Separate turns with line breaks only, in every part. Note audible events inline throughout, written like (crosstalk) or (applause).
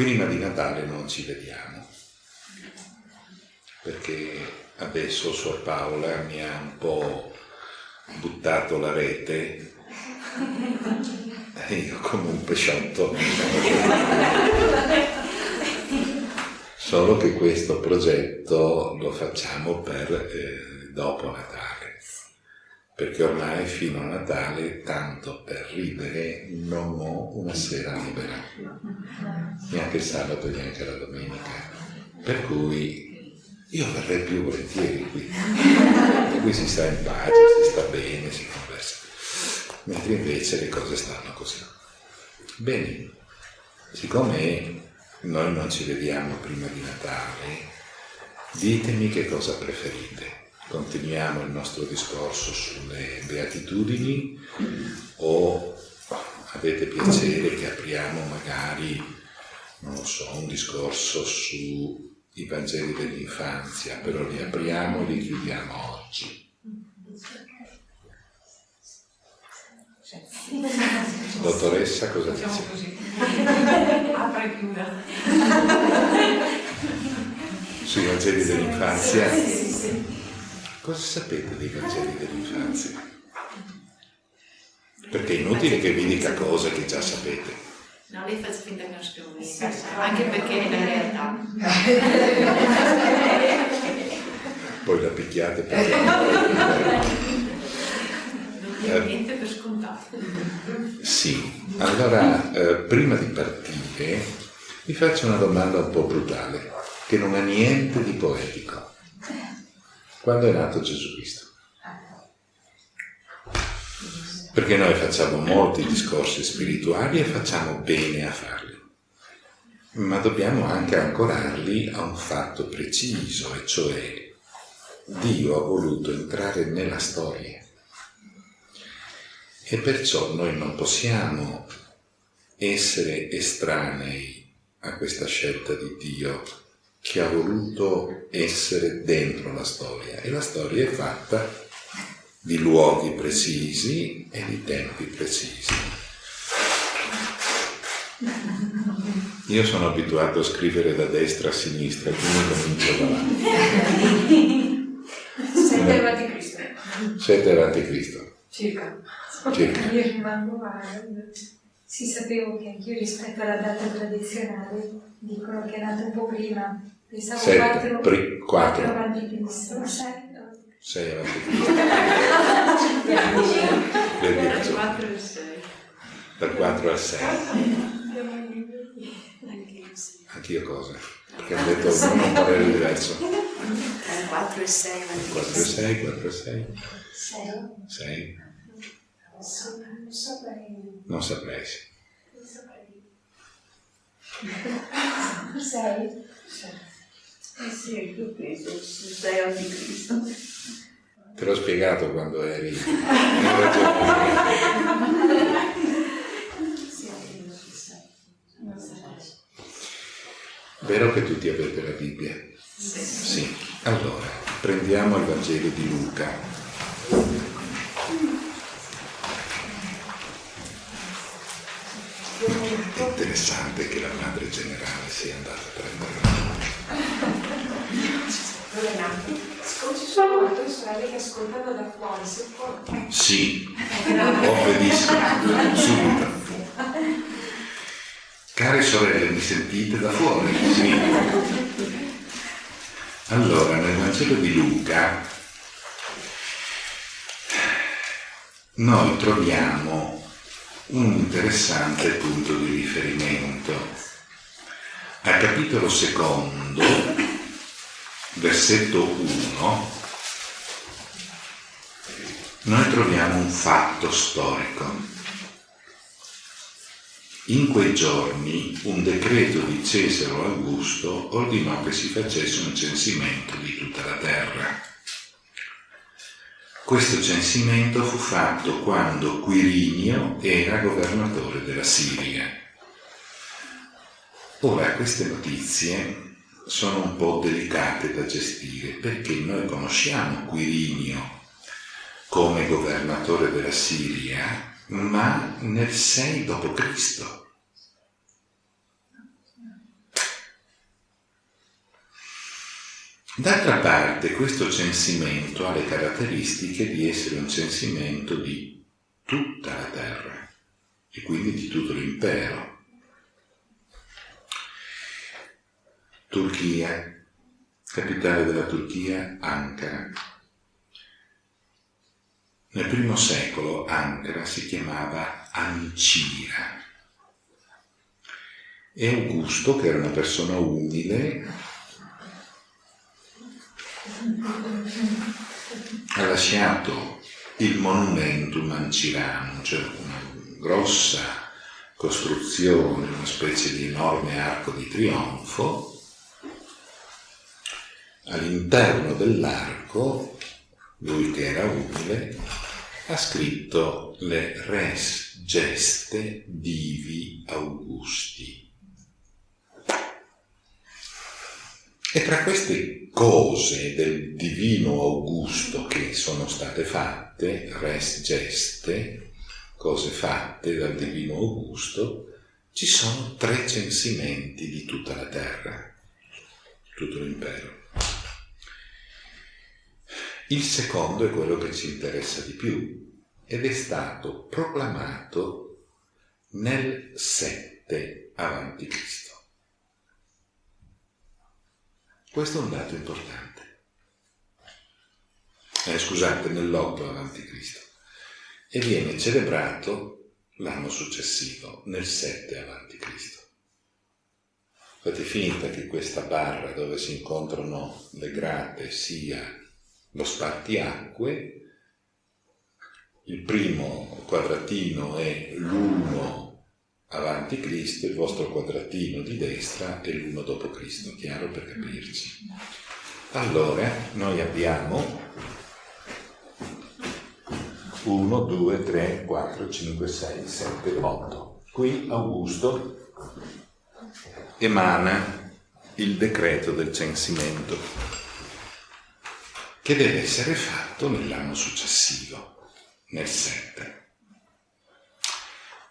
prima di Natale non ci vediamo, perché adesso Suor Paola mi ha un po' buttato la rete. E io come un pesciotto. Solo che questo progetto lo facciamo per eh, dopo Natale, perché ormai fino a Natale, tanto per ridere, non ho una sera libera, neanche il sabato e neanche la domenica. Per cui io verrei più volentieri qui, e qui si sta in pace, si sta bene, si conversa, mentre invece le cose stanno così. Bene, siccome noi non ci vediamo prima di Natale, ditemi che cosa preferite. Continuiamo il nostro discorso sulle beatitudini o avete piacere che apriamo magari, non lo so, un discorso sui Vangeli dell'infanzia, però li apriamo e li chiudiamo oggi. Dottoressa, cosa
Facciamo
dice?
così. (laughs) Apra e chiuda.
Sui Vangeli dell'infanzia?
Sì, sì, sì.
Cosa sapete dei Vangeli dell'infanzia? Perché è inutile che vi dica cose che già sapete.
No, lei fa finta che non niente, anche perché è la realtà.
Poi la picchiate perché non
niente per scontato.
Sì, allora eh, prima di partire vi faccio una domanda un po' brutale, che non ha niente di poetico. Quando è nato Gesù Cristo? Perché noi facciamo molti discorsi spirituali e facciamo bene a farli, ma dobbiamo anche ancorarli a un fatto preciso, e cioè Dio ha voluto entrare nella storia. E perciò noi non possiamo essere estranei a questa scelta di Dio che ha voluto essere dentro la storia. E la storia è fatta di luoghi precisi e di tempi precisi. Io sono abituato a scrivere da destra a sinistra, quindi comincio da avanti.
Sette avanti Cristo.
Sette avanti Cristo.
Circa.
Circa.
Io rimango male. Sì, sapevo che anch'io rispetto alla data tradizionale dicono che è nato un po' prima. Pensavo 7,
4, 4
avanti Cristo.
6 avanti (laughs) Cristo. per
4 al 6.
anche io al 6. Anch'io cosa? Perché ho detto non un parere diverso.
Dal 4 e 6 avanti
4 al 6, 4 al 6. 6.
Non saprei.
Non saprei.
6. (laughs)
Eh sì, io penso sei anticristo.
Te l'ho spiegato quando eri. (laughs) Vero che tutti avete la Bibbia? Sì. Allora, prendiamo il Vangelo di Luca. È interessante che la madre generale sia andata a prendere
Ci sono tue sorelle che ascoltano da fuori, se può.
Sì, obbedisco, subito. Care sorelle, mi sentite da fuori? Sì. Allora, nel Vangelo di Luca noi troviamo un interessante punto di riferimento. Al capitolo secondo, versetto 1, noi troviamo un fatto storico. In quei giorni un decreto di Cesare Augusto ordinò che si facesse un censimento di tutta la terra. Questo censimento fu fatto quando Quirinio era governatore della Siria. Ora, queste notizie sono un po' delicate da gestire perché noi conosciamo Quirinio come governatore della Siria, ma nel 6 d.C. D'altra parte questo censimento ha le caratteristiche di essere un censimento di tutta la terra e quindi di tutto l'impero Turchia, capitale della Turchia, Ankara. Nel primo secolo Ankara si chiamava Ancira e Augusto, che era una persona umile, ha lasciato il monumentum anciranum, cioè una grossa costruzione, una specie di enorme arco di trionfo. All'interno dell'arco, lui che era umile, ha scritto le res geste divi Augusti. E tra queste cose del divino Augusto che sono state fatte, res geste, cose fatte dal divino Augusto, ci sono tre censimenti di tutta la terra, tutto l'impero. Il secondo è quello che ci interessa di più ed è stato proclamato nel 7 avanti Cristo. Questo è un dato importante. Eh, scusate, nell'8 avanti Cristo. E viene celebrato l'anno successivo, nel 7 avanti Cristo. Fate finta che questa barra dove si incontrano le grate sia lo spartiacque, il primo quadratino è l'1 avanti Cristo, il vostro quadratino di destra è l'uno dopo Cristo, chiaro per capirci. Allora, noi abbiamo 1, 2, 3, 4, 5, 6, 7, 8. Qui Augusto emana il decreto del censimento che deve essere fatto nell'anno successivo, nel 7.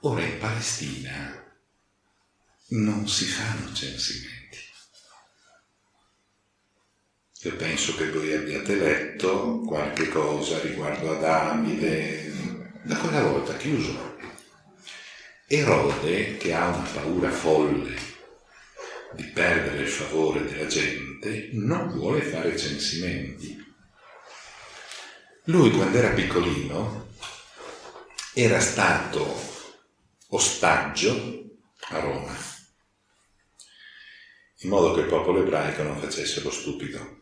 Ora in Palestina non si fanno censimenti. Io penso che voi abbiate letto qualche cosa riguardo a Davide, da quella volta chiuso. Erode, che ha una paura folle di perdere il favore della gente, non vuole fare censimenti. Lui, quando era piccolino, era stato ostaggio a Roma, in modo che il popolo ebraico non facesse lo stupido.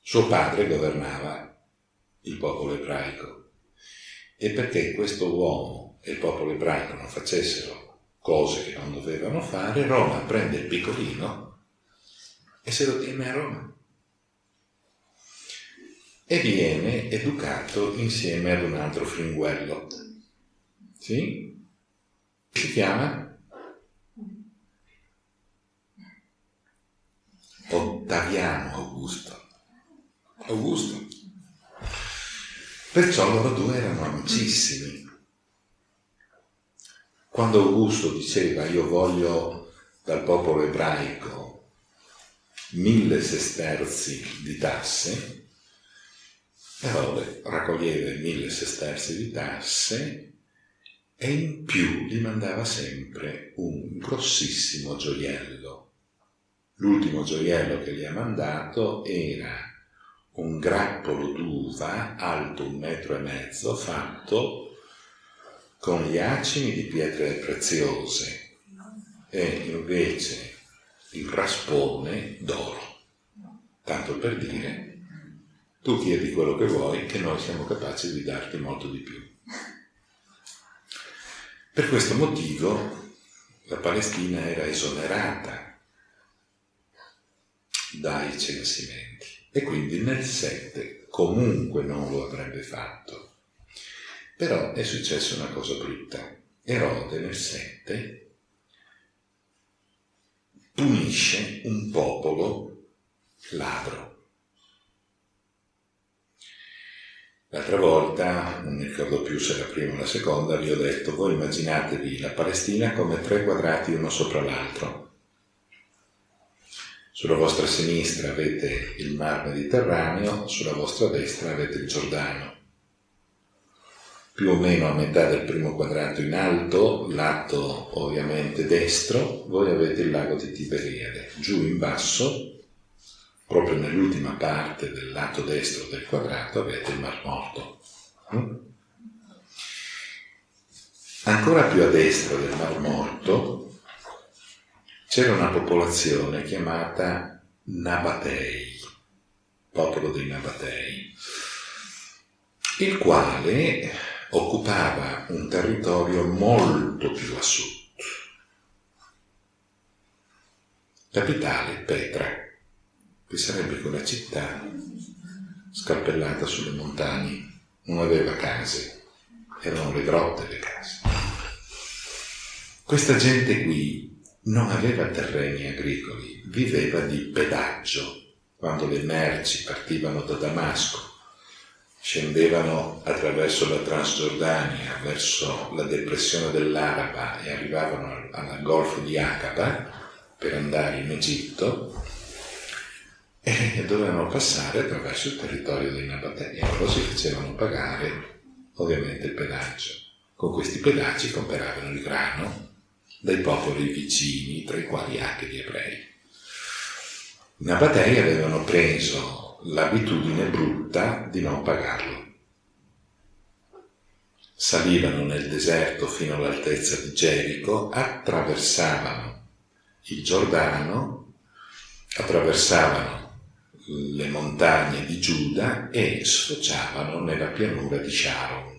Suo padre governava il popolo ebraico e perché questo uomo e il popolo ebraico non facessero cose che non dovevano fare, Roma prende il piccolino e se lo tiene a Roma. E viene educato insieme ad un altro fringuello, sì? Si chiama? Ottaviano Augusto. Augusto. Perciò loro due erano amicissimi. Quando Augusto diceva io voglio dal popolo ebraico mille sesterzi di tasse, Erode raccoglieva mille sesterzi di tasse e in più gli mandava sempre un grossissimo gioiello. L'ultimo gioiello che gli ha mandato era un grappolo d'uva alto un metro e mezzo fatto con gli acini di pietre preziose e invece il raspone d'oro. Tanto per dire, tu chiedi quello che vuoi che noi siamo capaci di darti molto di più. Per questo motivo la Palestina era esonerata dai censimenti e quindi nel 7 comunque non lo avrebbe fatto. Però è successa una cosa brutta. Erode nel 7 punisce un popolo ladro. L'altra volta, non mi ricordo più se la prima o la seconda, vi ho detto, voi immaginatevi la Palestina come tre quadrati uno sopra l'altro. Sulla vostra sinistra avete il mar Mediterraneo, sulla vostra destra avete il Giordano. Più o meno a metà del primo quadrato in alto, lato ovviamente destro, voi avete il lago di Tiberiade. Giù in basso, proprio nell'ultima parte del lato destro del quadrato, avete il Mar Morto. Mm? Ancora più a destra del Mar Morto c'era una popolazione chiamata Nabatei, popolo dei Nabatei, il quale occupava un territorio molto più a sud. Capitale Petra, che sarebbe quella città scappellata sulle montagne, non aveva case, erano le grotte le case. Questa gente qui non aveva terreni agricoli, viveva di pedaggio. Quando le merci partivano da Damasco, scendevano attraverso la Transgiordania verso la depressione dell'Araba e arrivavano al golfo di Aqaba per andare in Egitto e dovevano passare attraverso il territorio dei Nabatei e loro si facevano pagare ovviamente il pedaggio. Con questi pedaggi comperavano il grano dai popoli vicini, tra i quali anche gli ebrei. I Nabatei avevano preso l'abitudine brutta di non pagarlo. Salivano nel deserto fino all'altezza di Gerico, attraversavano il Giordano, attraversavano le montagne di Giuda e sfociavano nella pianura di Sharon.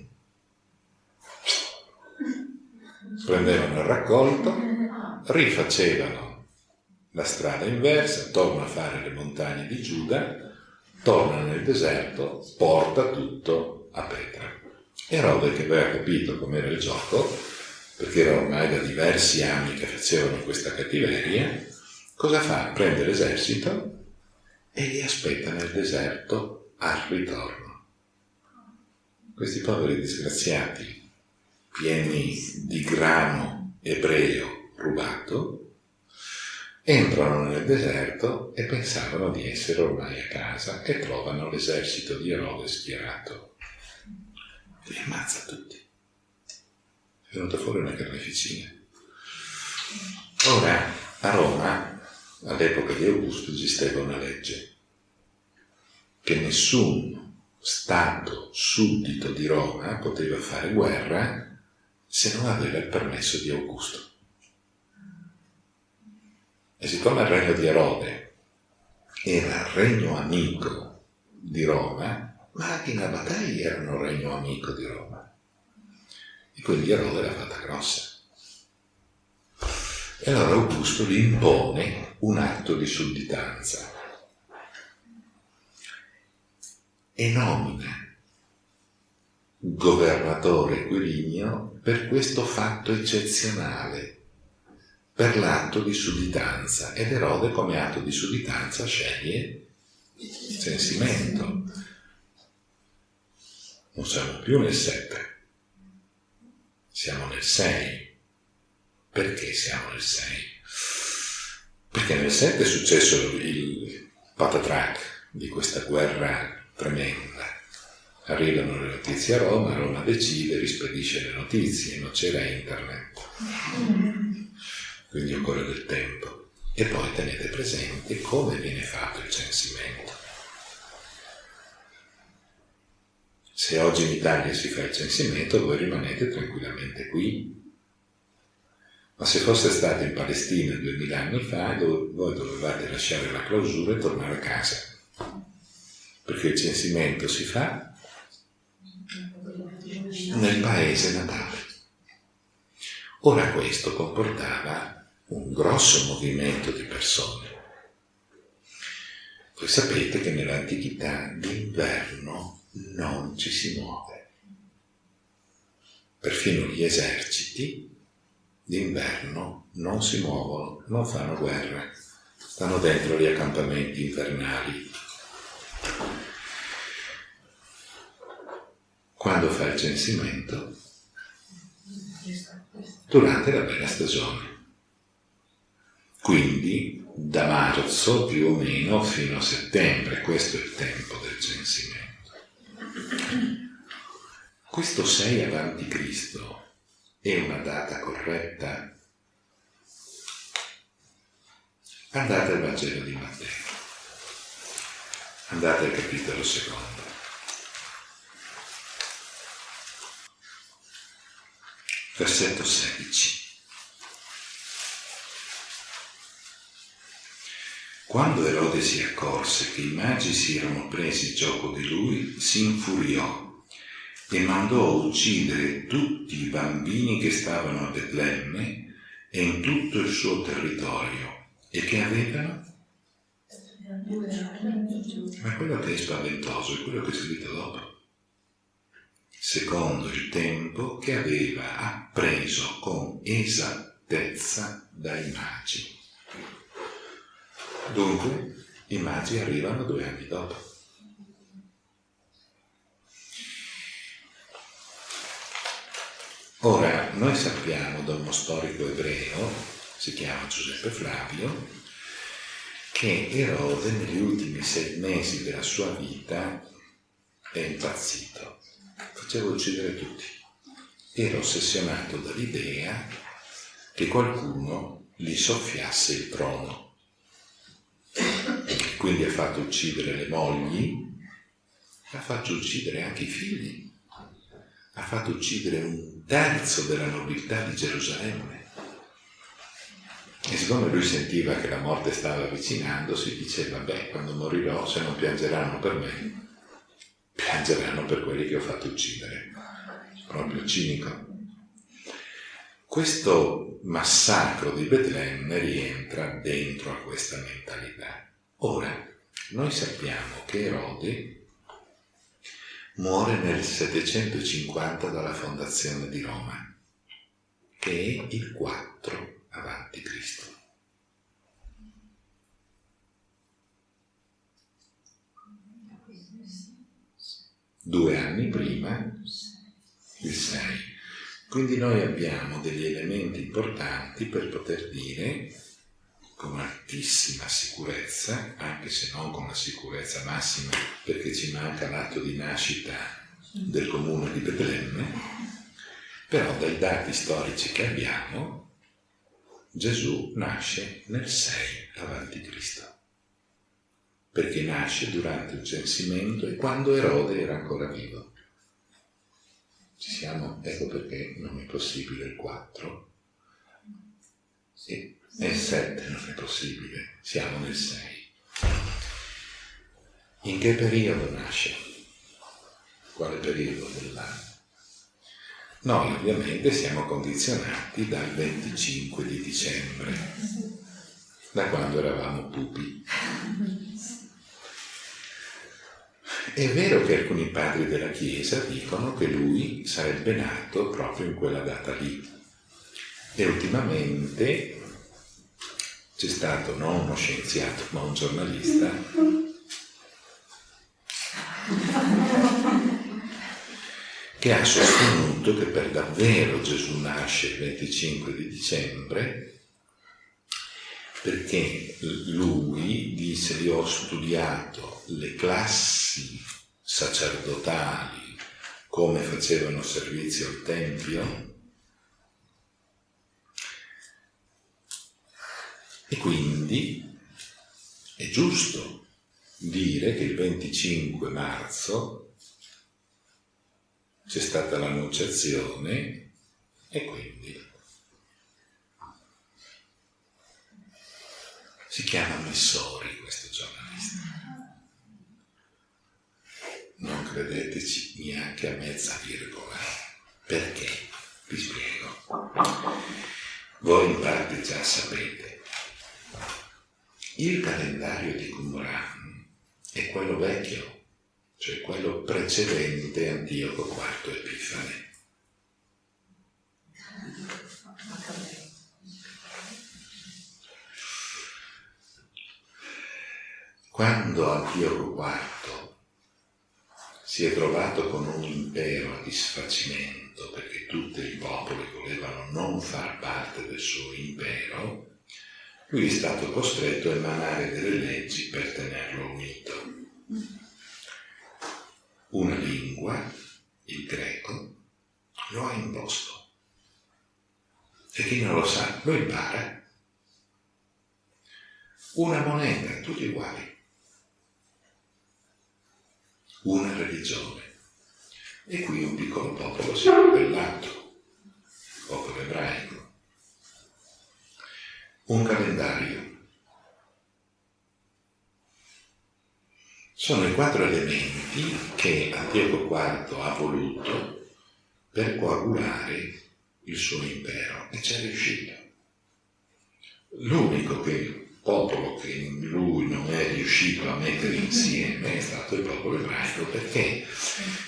prendevano il raccolto, rifacevano la strada inversa, tornano a fare le montagne di Giuda, tornano nel deserto, porta tutto a Petra. Erode che aveva capito com'era il gioco, perché era ormai da diversi anni che facevano questa cattiveria, cosa fa? Prende l'esercito e li aspetta nel deserto al ritorno. Questi poveri disgraziati pieni di grano ebreo rubato, entrano nel deserto e pensavano di essere ormai a casa e trovano l'esercito di Erode schierato. Li ammazza tutti. È venuta fuori una carneficina. Ora, a Roma, all'epoca di Augusto, esisteva una legge che nessun Stato suddito di Roma poteva fare guerra se non aveva il permesso di Augusto. E siccome il regno di Erode era regno amico di Roma, ma anche i Nabatei erano regno amico di Roma. E quindi Erode l'ha fatta grossa. E allora Augusto gli impone un atto di sudditanza e nomina governatore Quirinio per questo fatto eccezionale, per l'atto di sudditanza. Ed Erode come atto di sudditanza sceglie il censimento. Non siamo più nel 7, siamo nel 6. Perché siamo nel 6? Perché nel 7 è successo il patatrac di questa guerra tremenda arrivano le notizie a Roma, Roma decide, rispedisce le notizie, non c'era internet, quindi occorre del tempo. E poi tenete presente come viene fatto il censimento. Se oggi in Italia si fa il censimento, voi rimanete tranquillamente qui. Ma se fosse stato in Palestina duemila anni fa, voi dovevate lasciare la clausura e tornare a casa. Perché il censimento si fa nel paese natale. Ora questo comportava un grosso movimento di persone. Voi sapete che nell'antichità d'inverno non ci si muove. Perfino gli eserciti d'inverno non si muovono, non fanno guerra, stanno dentro gli accampamenti invernali quando fa il censimento? Durante la bella stagione. Quindi da marzo più o meno fino a settembre, questo è il tempo del censimento. Questo 6 avanti Cristo è una data corretta? Andate al Vangelo di Matteo, andate al capitolo secondo. Versetto 16. Quando Erode si accorse che i magi si erano presi gioco di lui, si infuriò e mandò a uccidere tutti i bambini che stavano a Betlemme e in tutto il suo territorio e che avevano? Ma quello che è spaventoso è quello che è scritto dopo. Secondo il tempo che aveva appreso con esattezza dai magi. Dunque, i magi arrivano due anni dopo. Ora, noi sappiamo da uno storico ebreo, si chiama Giuseppe Flavio, che Erode negli ultimi sei mesi della sua vita è impazzito, faceva uccidere tutti. Era ossessionato dall'idea che qualcuno gli soffiasse il trono quindi ha fatto uccidere le mogli, ha fatto uccidere anche i figli, ha fatto uccidere un terzo della nobiltà di Gerusalemme. E siccome lui sentiva che la morte stava avvicinandosi, diceva, beh, quando morirò, se non piangeranno per me, piangeranno per quelli che ho fatto uccidere. Proprio cinico. Questo massacro di Betlemme rientra dentro a questa mentalità. Ora, noi sappiamo che Erode muore nel 750 dalla fondazione di Roma, che è il 4 avanti Cristo. Due anni prima, il 6. Quindi noi abbiamo degli elementi importanti per poter dire con altissima sicurezza, anche se non con la sicurezza massima, perché ci manca l'atto di nascita del comune di Betlemme, però dai dati storici che abbiamo, Gesù nasce nel 6 avanti Cristo, perché nasce durante il censimento e quando Erode era ancora vivo. Ci siamo, ecco perché non è possibile il 4. Sì, nel 7 non è possibile, siamo nel 6. In che periodo nasce? Quale periodo dell'anno? Noi ovviamente siamo condizionati dal 25 di dicembre, da quando eravamo pupi. È vero che alcuni padri della Chiesa dicono che lui sarebbe nato proprio in quella data lì. E ultimamente c'è stato non uno scienziato ma un giornalista che ha sostenuto che per davvero Gesù nasce il 25 di dicembre perché lui dice io ho studiato le classi sacerdotali come facevano servizio al Tempio E quindi è giusto dire che il 25 marzo c'è stata l'annunciazione e quindi si chiama Missori questo giornalista. Non credeteci neanche a mezza virgola. Perché? Vi spiego. Voi in parte già sapete il calendario di Qumran è quello vecchio, cioè quello precedente Antioco IV Epifane. Quando Antioco IV si è trovato con un impero a disfacimento perché tutti i popoli volevano non far parte del suo impero, lui è stato costretto a emanare delle leggi per tenerlo unito. Una lingua, il greco, lo ha imposto. E chi non lo sa, lo impara. Una moneta, tutti uguali. Una religione. E qui un piccolo popolo si è ribellato, il popolo ebraico. Un calendario. Sono i quattro elementi che Antioco IV ha voluto per coagulare il suo impero e ci è riuscito. L'unico che popolo che lui non è riuscito a mettere insieme è stato il popolo ebraico, perché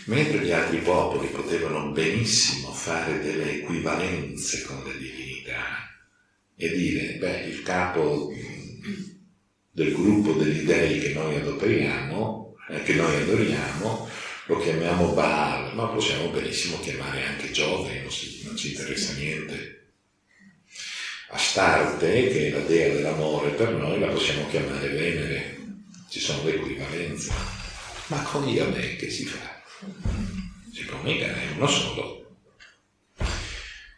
mentre gli altri popoli potevano benissimo fare delle equivalenze con le divinità e dire, beh, il capo del gruppo degli dei che noi adoperiamo, eh, che noi adoriamo, lo chiamiamo Baal, ma possiamo benissimo chiamare anche Giove, non, non ci interessa niente. Astarte, che è la dea dell'amore per noi, la possiamo chiamare Venere, ci sono le equivalenze. Ma con Yahweh che si fa? Si può mica, è uno solo.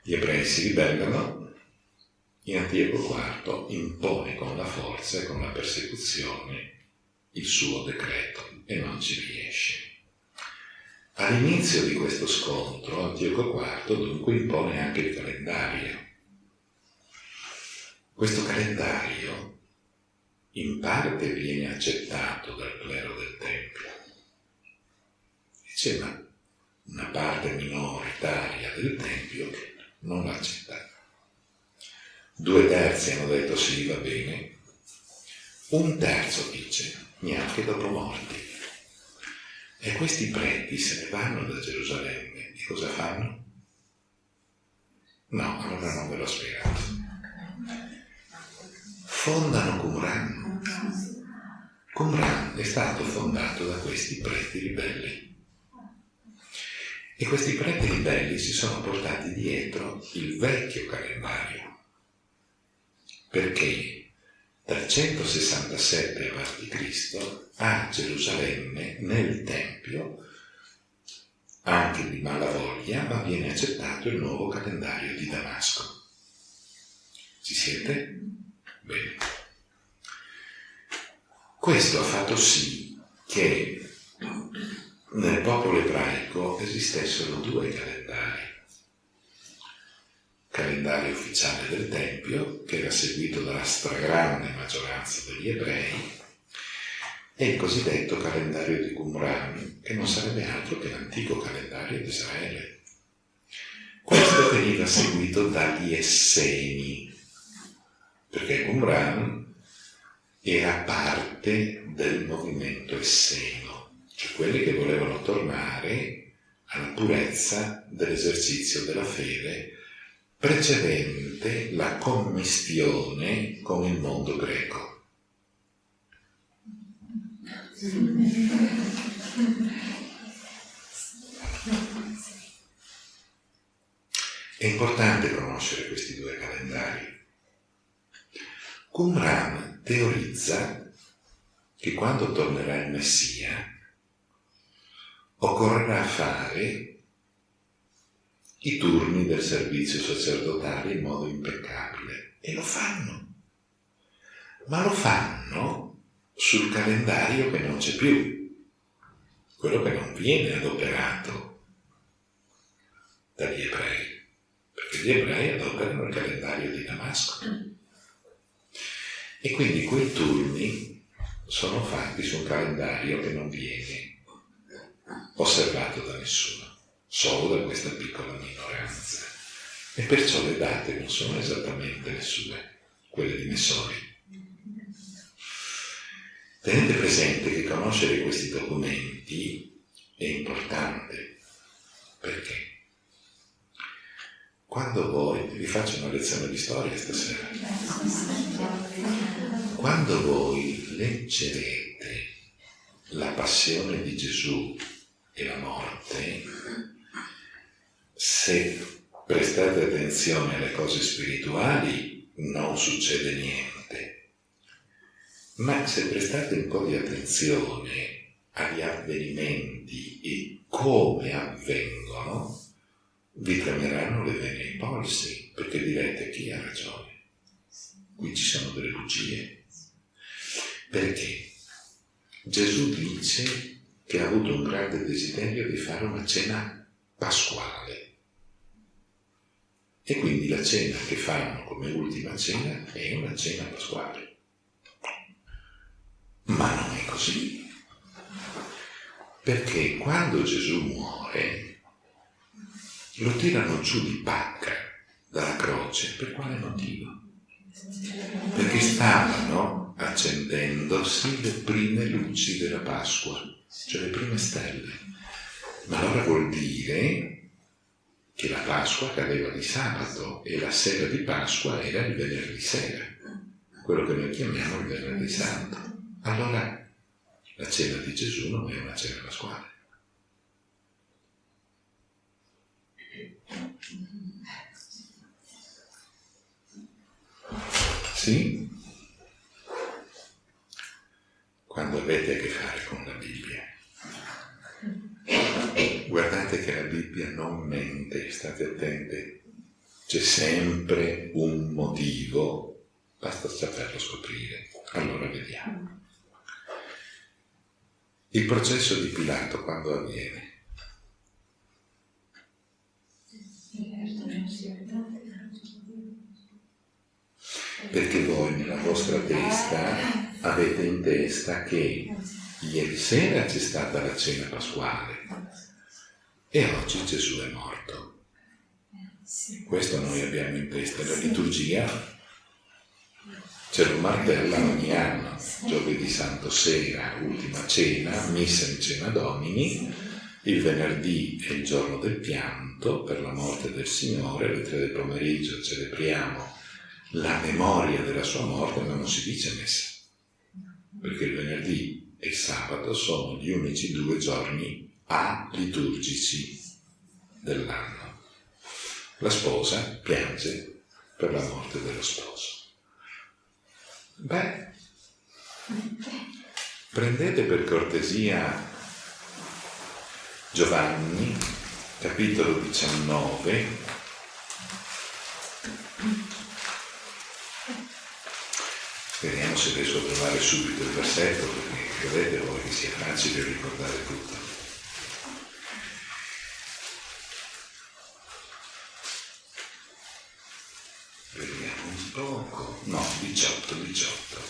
Gli ebrei si ribellano, in Antioco IV impone con la forza e con la persecuzione il suo decreto e non ci riesce. All'inizio di questo scontro Antioco IV dunque impone anche il calendario questo calendario in parte viene accettato dal clero del Tempio. Diceva una parte minoritaria del Tempio non l'ha accettato. Due terzi hanno detto sì, va bene. Un terzo dice neanche dopo morti. E questi preti se ne vanno da Gerusalemme e cosa fanno? No, allora non ve l'ho spiegato fondano Qumran. Qumran è stato fondato da questi preti ribelli. E questi preti ribelli si sono portati dietro il vecchio calendario, perché dal 167 a.C. a Gerusalemme, nel Tempio, anche di malavoglia, ma viene accettato il nuovo calendario di Damasco. Ci siete? Bene. Questo ha fatto sì che nel popolo ebraico esistessero due calendari. Calendario ufficiale del Tempio, che era seguito dalla stragrande maggioranza degli ebrei, e il cosiddetto calendario di Qumran, che non sarebbe altro che l'antico calendario di Israele. Questo veniva seguito dagli Esseni, perché Qumran era parte del movimento esseno, cioè quelli che volevano tornare alla purezza dell'esercizio della fede precedente la commistione con il mondo greco. È importante conoscere questi due calendari Qumran teorizza che quando tornerà il Messia occorrerà fare i turni del servizio sacerdotale in modo impeccabile e lo fanno, ma lo fanno sul calendario che non c'è più, quello che non viene adoperato dagli ebrei, perché gli ebrei adoperano il calendario di Damasco. E quindi quei turni sono fatti su un calendario che non viene osservato da nessuno, solo da questa piccola minoranza. E perciò le date non sono esattamente le sue, quelle di Messori. Tenete presente che conoscere questi documenti è importante. Perché? Quando voi, vi faccio una lezione di storia stasera, quando voi leggerete la passione di Gesù e la morte, se prestate attenzione alle cose spirituali non succede niente, Ma se prestate un po' di attenzione agli avvenimenti e come avvengono, vi tremeranno le vene ai polsi, perché direte chi ha ragione. Qui ci sono delle bugie. Perché Gesù dice che ha avuto un grande desiderio di fare una cena pasquale. E quindi la cena che fanno come ultima cena è una cena pasquale. Ma non è così. Perché quando Gesù muore, lo tirano giù di pacca dalla croce. Per quale motivo? Perché stavano accendendosi le prime luci della Pasqua, cioè le prime stelle. Ma allora vuol dire che la Pasqua cadeva di sabato e la sera di Pasqua era il venerdì sera, quello che noi chiamiamo il venerdì santo. Allora la cena di Gesù non è una cena pasquale. Sì? Quando avete a che fare con la Bibbia. Guardate che la Bibbia non mente, state attenti. C'è sempre un motivo, basta saperlo scoprire. Allora vediamo. Il processo di Pilato quando avviene? Perché voi nella vostra testa avete in testa che ieri sera c'è stata la cena pasquale e oggi Gesù è morto. Questo noi abbiamo in testa, la liturgia ce lo martella ogni anno, giovedì santo sera, ultima cena, messa in cena domini, il venerdì è il giorno del pianto per la morte del Signore, alle tre del pomeriggio celebriamo la memoria della sua morte, ma non si dice messa, perché il venerdì e il sabato sono gli unici due giorni aliturgici dell'anno. La sposa piange per la morte dello sposo. Beh, prendete per cortesia Giovanni, capitolo 19, Vediamo trovare subito il versetto, perché credete voi che sia facile ricordare tutto. Vediamo un poco. No, 18, 18.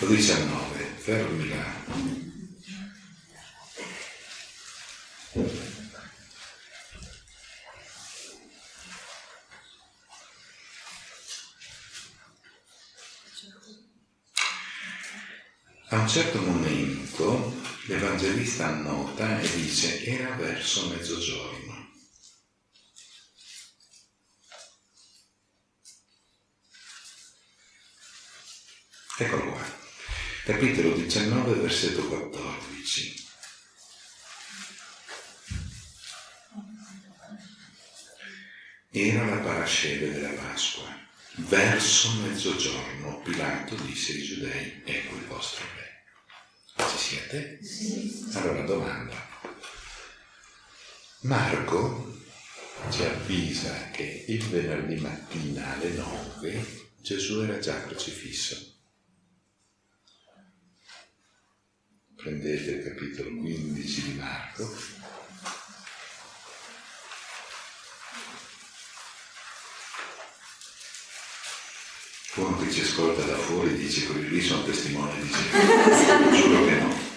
O 19, fermi là. A un certo momento l'Evangelista annota e dice era verso mezzogiorno. Eccolo qua, capitolo 19, versetto 14. Era la parasceve della Pasqua. Verso mezzogiorno Pilato disse ai giudei, ecco il vostro re. Ci siete? Allora domanda. Marco ci avvisa che il venerdì mattina alle 9 Gesù era già crocifisso. Prendete il capitolo 15 di Marco, Uno che ci ascolta da fuori dice quelli lì sono testimoni di Gesù. (laughs) Giuro che no.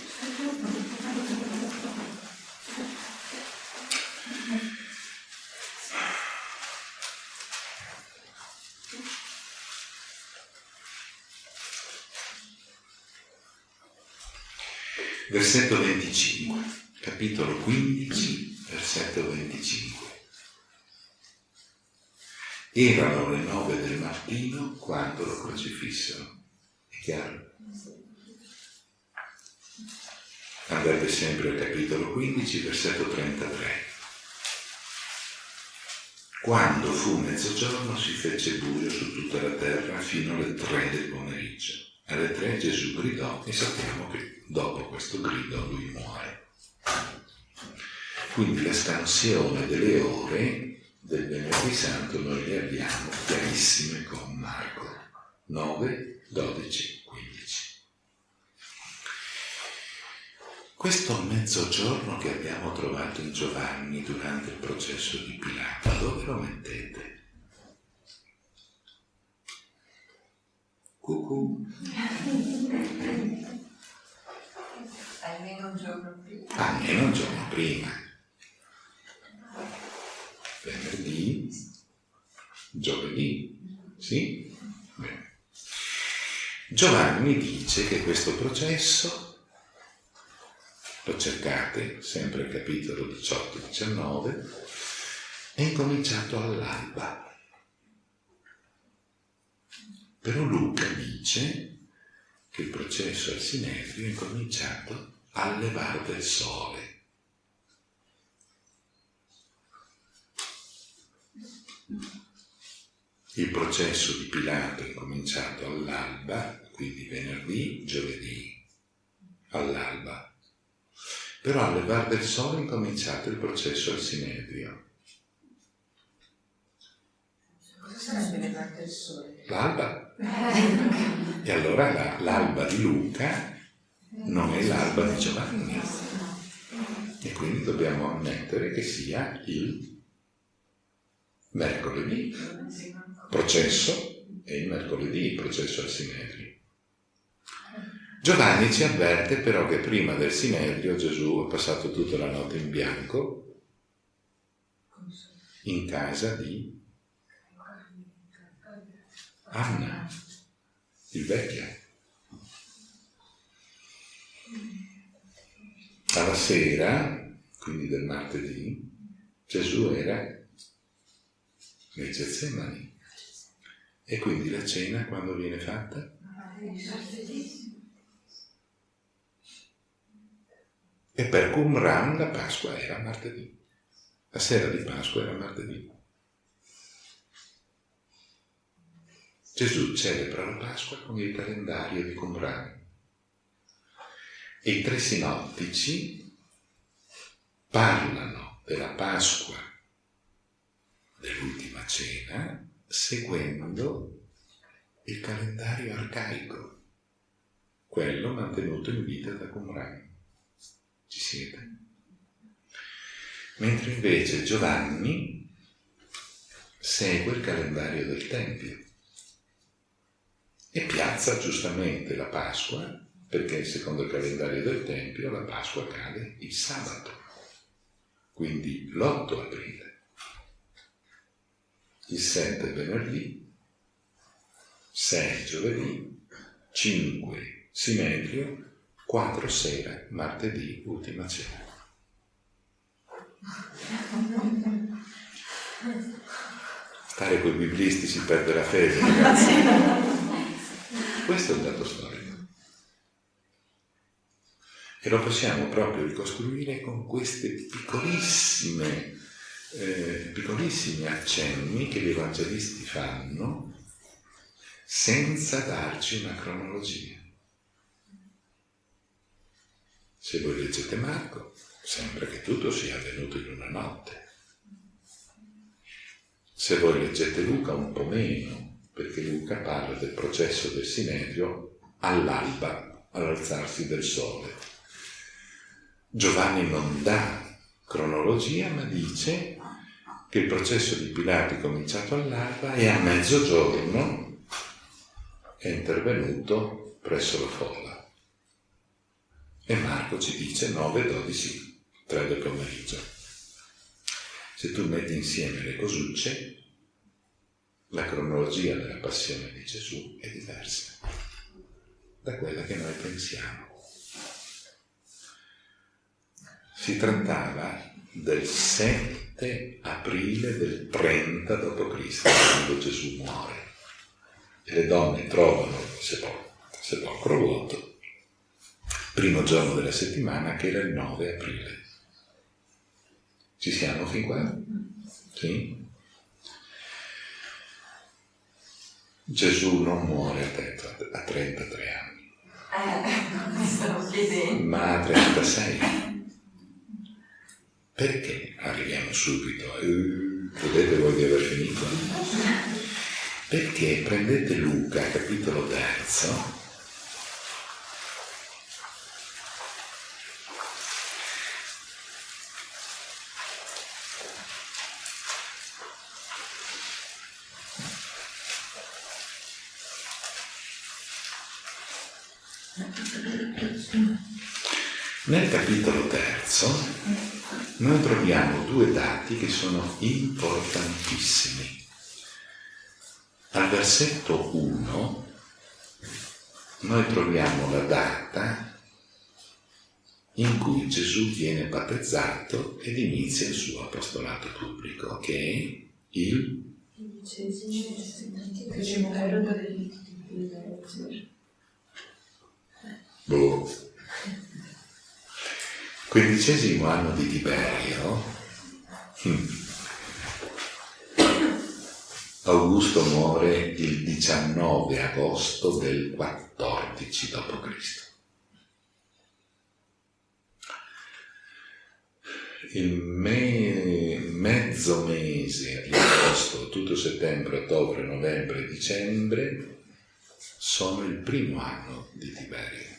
Versetto 25, capitolo 15, versetto 25. Erano le nove del mattino quando lo crocifissero. È chiaro? Andate sempre al capitolo 15, versetto 33. Quando fu mezzogiorno si fece buio su tutta la terra fino alle tre del pomeriggio. Alle tre Gesù gridò e sappiamo che dopo questo grido lui muore. Quindi la scansione delle ore del venerdì santo noi le abbiamo chiarissime con Marco 9, 12, 15. Questo mezzogiorno che abbiamo trovato in Giovanni durante il processo di Pilato, dove lo mettete? Cucù.
Almeno un giorno prima.
Almeno un giorno prima. Venerdì, giovedì, sì? Bene. Giovanni dice che questo processo, lo cercate sempre al capitolo 18-19, è incominciato all'alba. Però Luca dice che il processo al Sinedrio è incominciato al levar del sole. Il processo di Pilato è cominciato all'alba, quindi venerdì, giovedì, all'alba. Però al levar del sole è incominciato il processo al Sinedrio.
Cosa sarebbe levato il sole?
L'alba. (laughs) E allora la- l'alba di Luca non è l'alba di Giovanni. E quindi dobbiamo ammettere che sia il mercoledì. Processo è il mercoledì il processo al Sinedrio. Giovanni ci avverte però che prima del Sinedrio Gesù ha passato tutta la notte in bianco in casa di Anna, il vecchio. Alla sera, quindi del martedì, Gesù era nei Getsemani. E quindi la cena quando viene fatta? E per Qumran la Pasqua era martedì. La sera di Pasqua era martedì. Gesù celebra la Pasqua con il calendario di Qumran. E i tre sinottici parlano della Pasqua cena seguendo il calendario arcaico, quello mantenuto in vita da Qumran. Ci siete? Mentre invece Giovanni segue il calendario del Tempio e piazza giustamente la Pasqua, perché secondo il calendario del Tempio la Pasqua cade il sabato, quindi l'8 aprile. Il 7 venerdì, 6 giovedì, 5 Sinedrio, 4 sera, martedì, ultima cena. Stare con i biblisti si perde la fede, ragazzi. Questo è il dato storico. E lo possiamo proprio ricostruire con queste piccolissime, eh, piccolissimi accenni che gli evangelisti fanno senza darci una cronologia. Se voi leggete Marco, sembra che tutto sia avvenuto in una notte. Se voi leggete Luca un po' meno, perché Luca parla del processo del Sinedrio all'alba, all'alzarsi del sole. Giovanni non dà cronologia, ma dice che il processo di Pilato è cominciato all'alba e a mezzogiorno è intervenuto presso la folla. E Marco ci dice 9, 12, 3 del pomeriggio. Se tu metti insieme le cosucce, la cronologia della passione di Gesù è diversa da quella che noi pensiamo. Si trattava del 7 aprile del 30 d.C., quando Gesù muore. E le donne trovano il sepolcro vuoto, primo giorno della settimana, che era il 9 aprile. Ci siamo fin qua? Sì? Gesù non muore a 33 anni,
eh, (laughs)
ma a 36 perché? Arriviamo subito. Eh, credete voi di aver finito? Perché prendete Luca, capitolo terzo, Nel capitolo terzo noi troviamo due dati che sono importantissimi. Al versetto 1 noi troviamo la data in cui Gesù viene battezzato ed inizia il suo apostolato pubblico, che è il boh, quindicesimo anno di Tiberio. Hmm. Augusto muore il 19 agosto del 14 d.C. Il me- mezzo mese di agosto, tutto settembre, ottobre, novembre, dicembre sono il primo anno di Tiberio.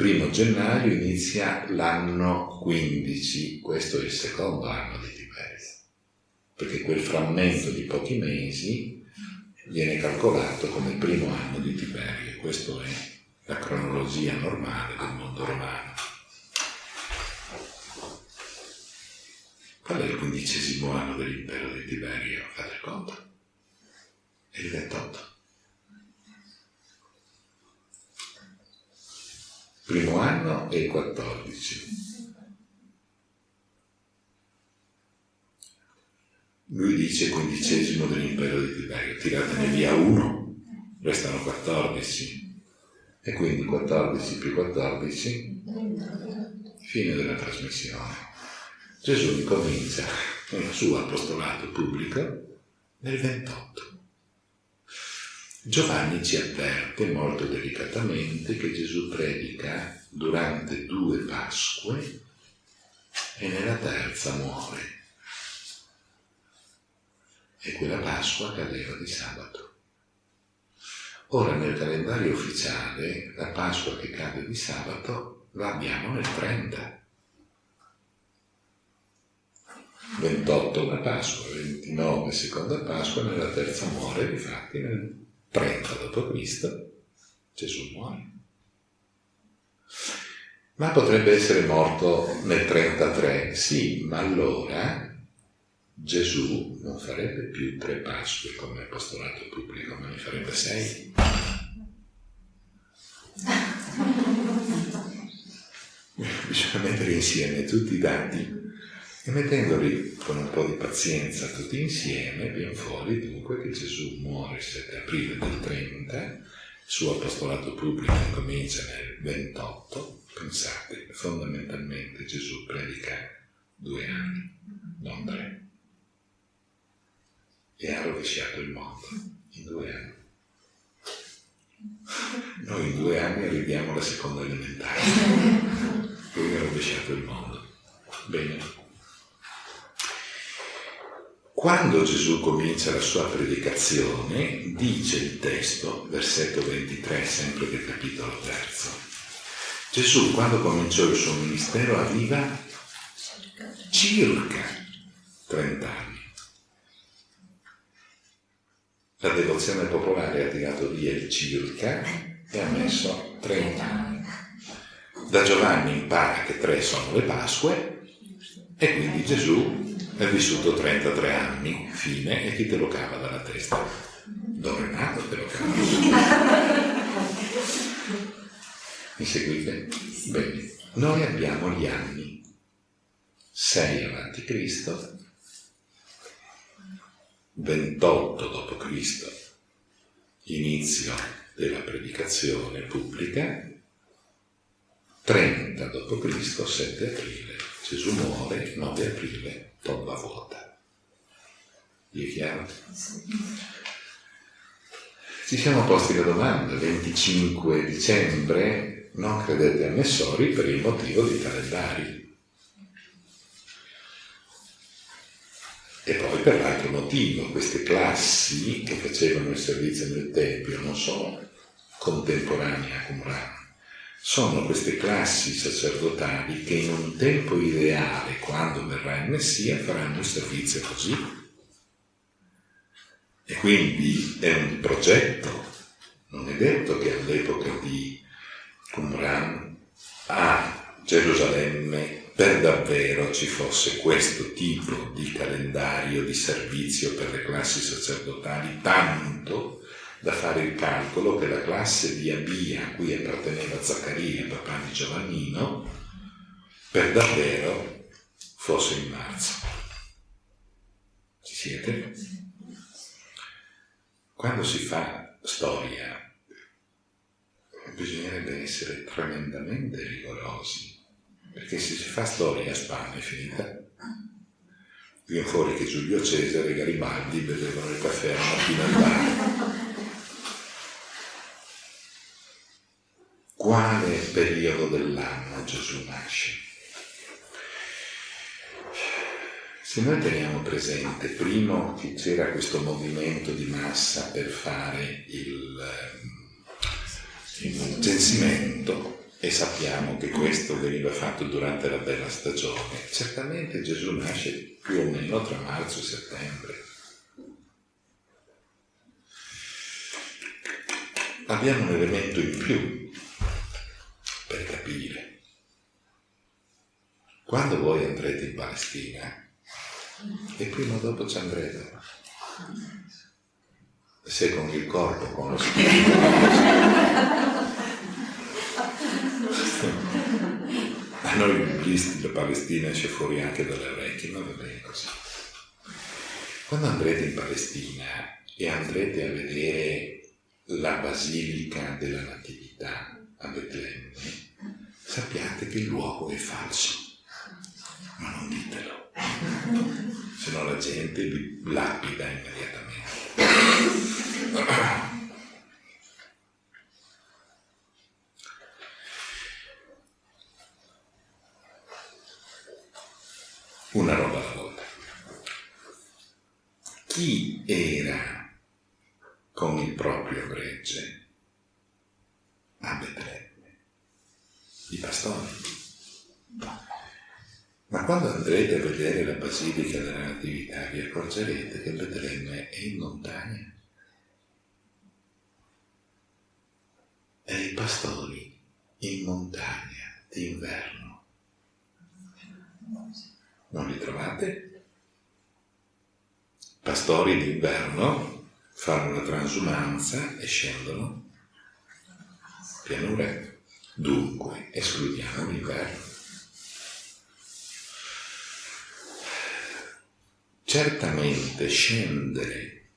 Primo gennaio inizia l'anno 15, questo è il secondo anno di Tiberio, perché quel frammento di pochi mesi viene calcolato come primo anno di Tiberio, questa è la cronologia normale del mondo romano. Qual è il quindicesimo anno dell'impero di Tiberio? Fate conto. È il 28. Primo anno il 14. Lui dice quindicesimo dell'impero di Tiberio, tiratene via uno, restano 14. E quindi 14 più 14, fine della trasmissione. Gesù incomincia il suo apostolato pubblico nel 28. Giovanni ci avverte molto delicatamente che Gesù predica durante due Pasque e nella terza muore. E quella Pasqua cadeva di sabato. Ora nel calendario ufficiale la Pasqua che cade di sabato la abbiamo nel 30. 28 la Pasqua, 29 seconda Pasqua, nella terza muore, infatti nel 30 d.C. Gesù muore. Ma potrebbe essere morto nel 33, sì, ma allora Gesù non farebbe più tre Pasque come apostolato pubblico, ma ne farebbe sei. (laughs) Bisogna mettere insieme tutti i dati e mettendoli con un po' di pazienza tutti insieme, viene fuori dunque che Gesù muore il 7 aprile del 30, il suo apostolato pubblico comincia nel 28, pensate, fondamentalmente Gesù predica due anni, non tre, e ha rovesciato il mondo in due anni. Noi in due anni arriviamo alla seconda elementare, lui ha rovesciato il mondo. Bene. Quando Gesù comincia la sua predicazione, dice il testo, versetto 23, sempre del capitolo terzo, Gesù quando cominciò il suo ministero aveva circa 30 anni. La devozione popolare ha tirato via il circa e ha messo 30 anni. Da Giovanni impara che tre sono le Pasque e quindi Gesù è vissuto 33 anni, fine, e chi te lo cava dalla testa? Don Renato te lo cava. Mi seguite? Bene. Noi abbiamo gli anni 6 avanti Cristo, 28 d.C., inizio della predicazione pubblica, 30 d.C., 7 aprile, Gesù muore, 9 aprile, tomba vuota. Gli è chiaro? Ci siamo posti la domanda, 25 dicembre, non credete a Messori per il motivo dei calendari. E poi per l'altro motivo, queste classi che facevano il servizio nel Tempio non sono contemporanee a Qumran, sono queste classi sacerdotali che in un tempo ideale, quando verrà il Messia, faranno il servizio così. E quindi è un progetto, non è detto che all'epoca di Qumran a Gerusalemme per davvero ci fosse questo tipo di calendario di servizio per le classi sacerdotali, tanto da fare il calcolo che la classe di Abia a cui apparteneva Zaccaria, papà di Giovannino, per davvero fosse in marzo. Ci siete? Quando si fa storia bisognerebbe essere tremendamente rigorosi perché se si fa storia a Spagna è finita. Viene fuori che Giulio Cesare e Garibaldi bevevano il caffè la mattina al bar. (laughs) Quale periodo dell'anno Gesù nasce? Se noi teniamo presente, primo, che c'era questo movimento di massa per fare il, il censimento, e sappiamo che questo veniva fatto durante la bella stagione. Certamente Gesù nasce più o meno tra marzo e settembre. Abbiamo un elemento in più per capire. Quando voi andrete in Palestina, e prima o dopo ci andrete, se con il corpo, con lo spirito, a noi biblisti la Palestina esce fuori anche dalle orecchie, ma va bene così. Quando andrete in Palestina e andrete a vedere la Basilica della Natività a Betlemme, sappiate che il luogo è falso, ma non ditelo, se no la gente vi lapida immediatamente. una roba alla volta. Chi era con il proprio gregge a Betlemme? I pastori. Ma quando andrete a vedere la Basilica della Natività vi accorgerete che Betlemme è in montagna. E i pastori in montagna d'inverno non li trovate? Pastori d'inverno fanno la transumanza e scendono pianure. Dunque, escludiamo l'inverno. Certamente scendere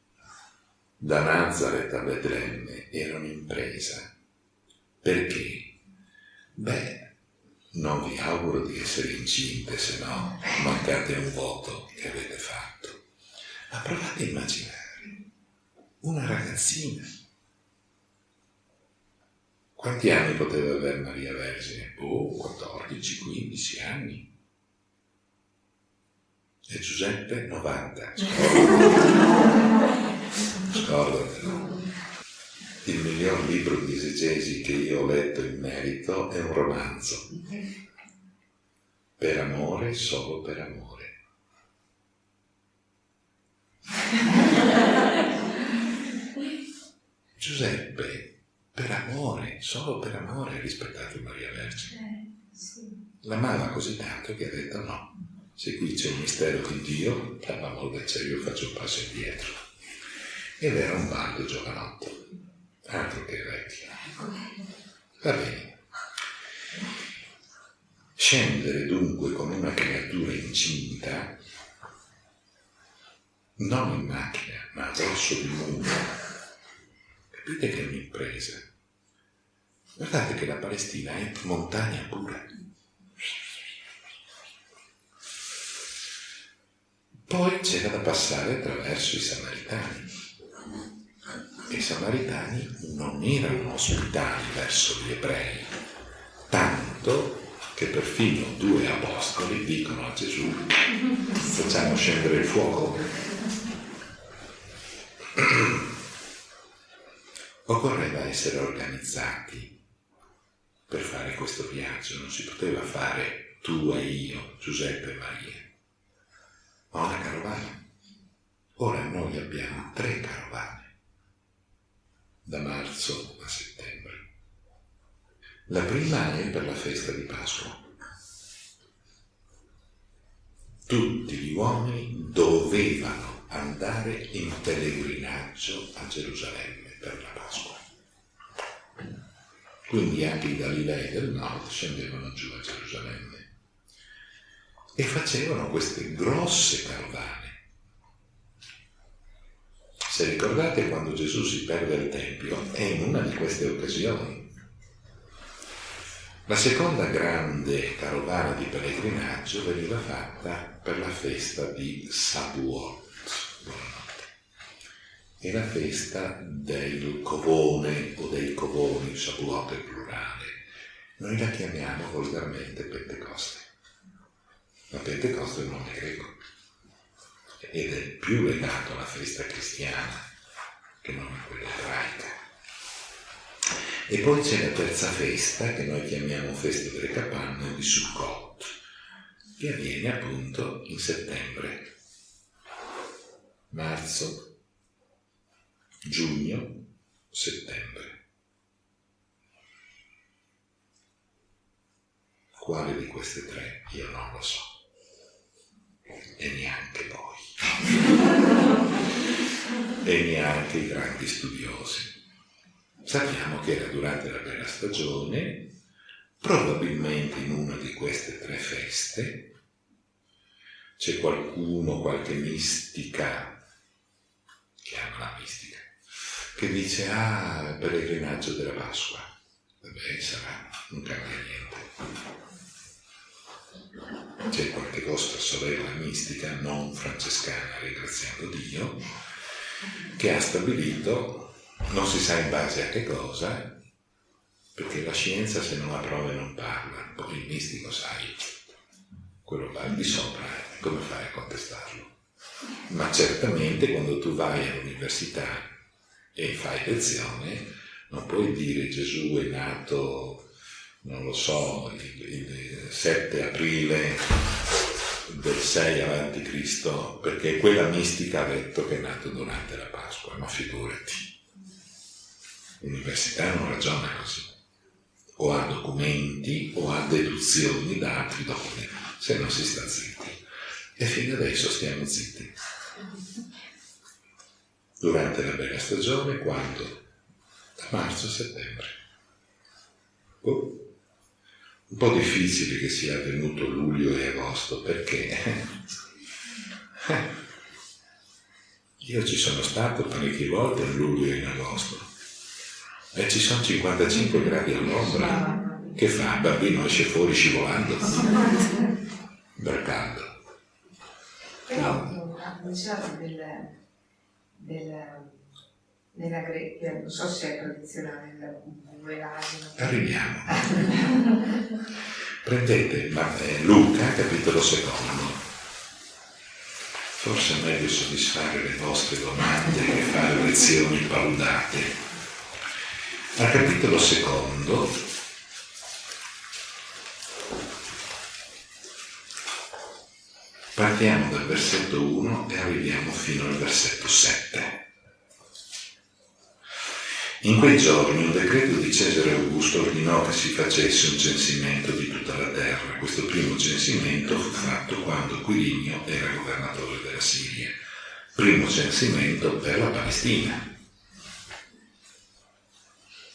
da Nazareth a Betlemme era un'impresa. Perché? Beh, non vi auguro di essere incinte, se no mancate un voto che avete fatto. Ma provate a immaginare una ragazzina. Quanti anni poteva avere Maria Vergine? Oh, 14, 15 anni. E Giuseppe 90. (laughs) Scordatelo. Il miglior libro di esegesi che io ho letto in merito è un romanzo. Per amore, solo per amore. Giuseppe, per amore, solo per amore ha rispettato Maria Vergine. L'amava così tanto che ha detto no, se qui c'è un mistero di Dio, per l'amore del cielo io faccio un passo indietro. Ed era un baldo giovanotto altro che vecchio. Va bene. Scendere dunque con una creatura incinta, non in macchina, ma addosso di muro, capite che è un'impresa. Guardate che la Palestina è montagna pura. Poi c'era da passare attraverso i Samaritani. E i Samaritani non erano ospitali verso gli ebrei, tanto che perfino due apostoli dicono a Gesù facciamo scendere il fuoco. (clears throat) Occorreva essere organizzati per fare questo viaggio, non si poteva fare tu e io, Giuseppe e Maria, ma una carovana. Ora noi abbiamo tre carovane, da marzo a settembre. La prima è per la festa di Pasqua. Tutti gli uomini dovevano andare in pellegrinaggio a Gerusalemme per la Pasqua. Quindi anche i Galilei del nord scendevano giù a Gerusalemme e facevano queste grosse carovane. Se ricordate quando Gesù si perde al Tempio, è in una di queste occasioni la seconda grande carovana di pellegrinaggio veniva fatta per la festa di Sabuot, è la festa del covone o dei covoni, Sabuot è plurale. Noi la chiamiamo volgarmente Pentecoste. La Pentecoste è un nome greco ed è più legato alla festa cristiana che non a quella ebraica. E poi c'è la terza festa, che noi chiamiamo festa delle capanne di Sukkot, che avviene appunto in settembre, marzo, giugno, settembre. Quale di queste tre io non lo so. E neanche voi. e neanche i grandi studiosi. Sappiamo che era durante la bella stagione, probabilmente in una di queste tre feste, c'è qualcuno, qualche mistica, chiama la mistica, che dice, ah, il pellegrinaggio della Pasqua. Vabbè, sarà, non cambia niente. C'è qualche vostra sorella mistica, non francescana, ringraziando Dio, che ha stabilito non si sa in base a che cosa, perché la scienza se non ha prove non parla, poi il mistico sai, quello va di sopra, come fai a contestarlo? Ma certamente quando tu vai all'università e fai lezione, non puoi dire Gesù è nato, non lo so, il, il 7 aprile del 6 avanti Cristo, perché quella mistica ha detto che è nato durante la Pasqua, ma figurati l'università non ragiona così, o ha documenti o ha deduzioni da altri documenti, se non si sta zitti. E fino adesso stiamo zitti. Durante la bella stagione, quando? Da marzo a settembre. Oh. Un po' difficile che sia avvenuto luglio e agosto, perché (laughs) io ci sono stato parecchie volte in luglio e in agosto e ci sono 55 gradi all'ombra. Che fa? Il bambino esce fuori scivolando. Per caldo.
Però diciamo del, del, nella greca, non so se è tradizionale.
Arriviamo. Prendete eh, Luca, capitolo secondo. Forse è meglio soddisfare le vostre domande che fare lezioni paudate. Al capitolo secondo partiamo dal versetto 1 e arriviamo fino al versetto 7. In quei giorni un decreto di Cesare Augusto ordinò che si facesse un censimento di tutta la terra. Questo primo censimento fu fatto quando Quirinio era governatore della Siria. Primo censimento per la Palestina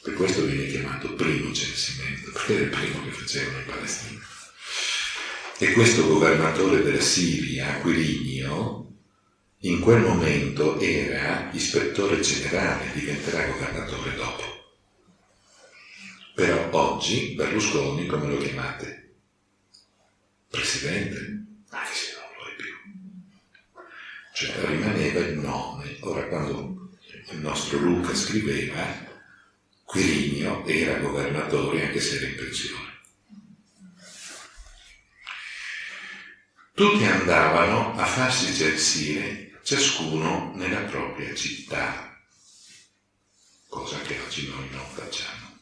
per questo viene chiamato primo censimento, perché era il primo che facevano in Palestina. E questo governatore della Siria, Quirinio, in quel momento era ispettore generale, diventerà governatore dopo. Però oggi Berlusconi, come lo chiamate? Presidente? Anche se non lo è più. cioè rimaneva il nome. Ora quando il nostro Luca scriveva, Quirinio era governatore anche se era in pensione. Tutti andavano a farsi censire, ciascuno nella propria città, cosa che oggi noi non facciamo.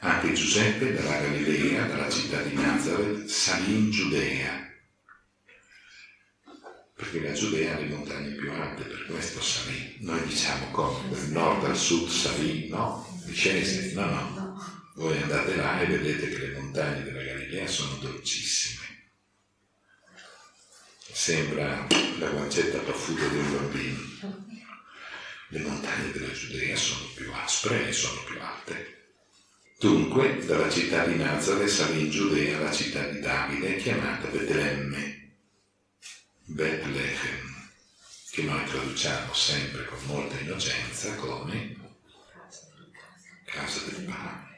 Anche Giuseppe dalla Galilea, dalla città di Nazareth, salì in Giudea, perché la Giudea ha le montagne più alte, per questo salì. Noi diciamo come, dal nord al sud salì, no? Discese, no, no. Voi andate là e vedete che le montagne della Galilea sono dolcissime. Sembra la guancetta paffuta di un bambino. Le montagne della Giudea sono più aspre e sono più alte. Dunque, dalla città di Nazareth salì in Giudea la città di Davide, chiamata Betlemme Bethlehem, che noi traduciamo sempre con molta innocenza come casa del pane.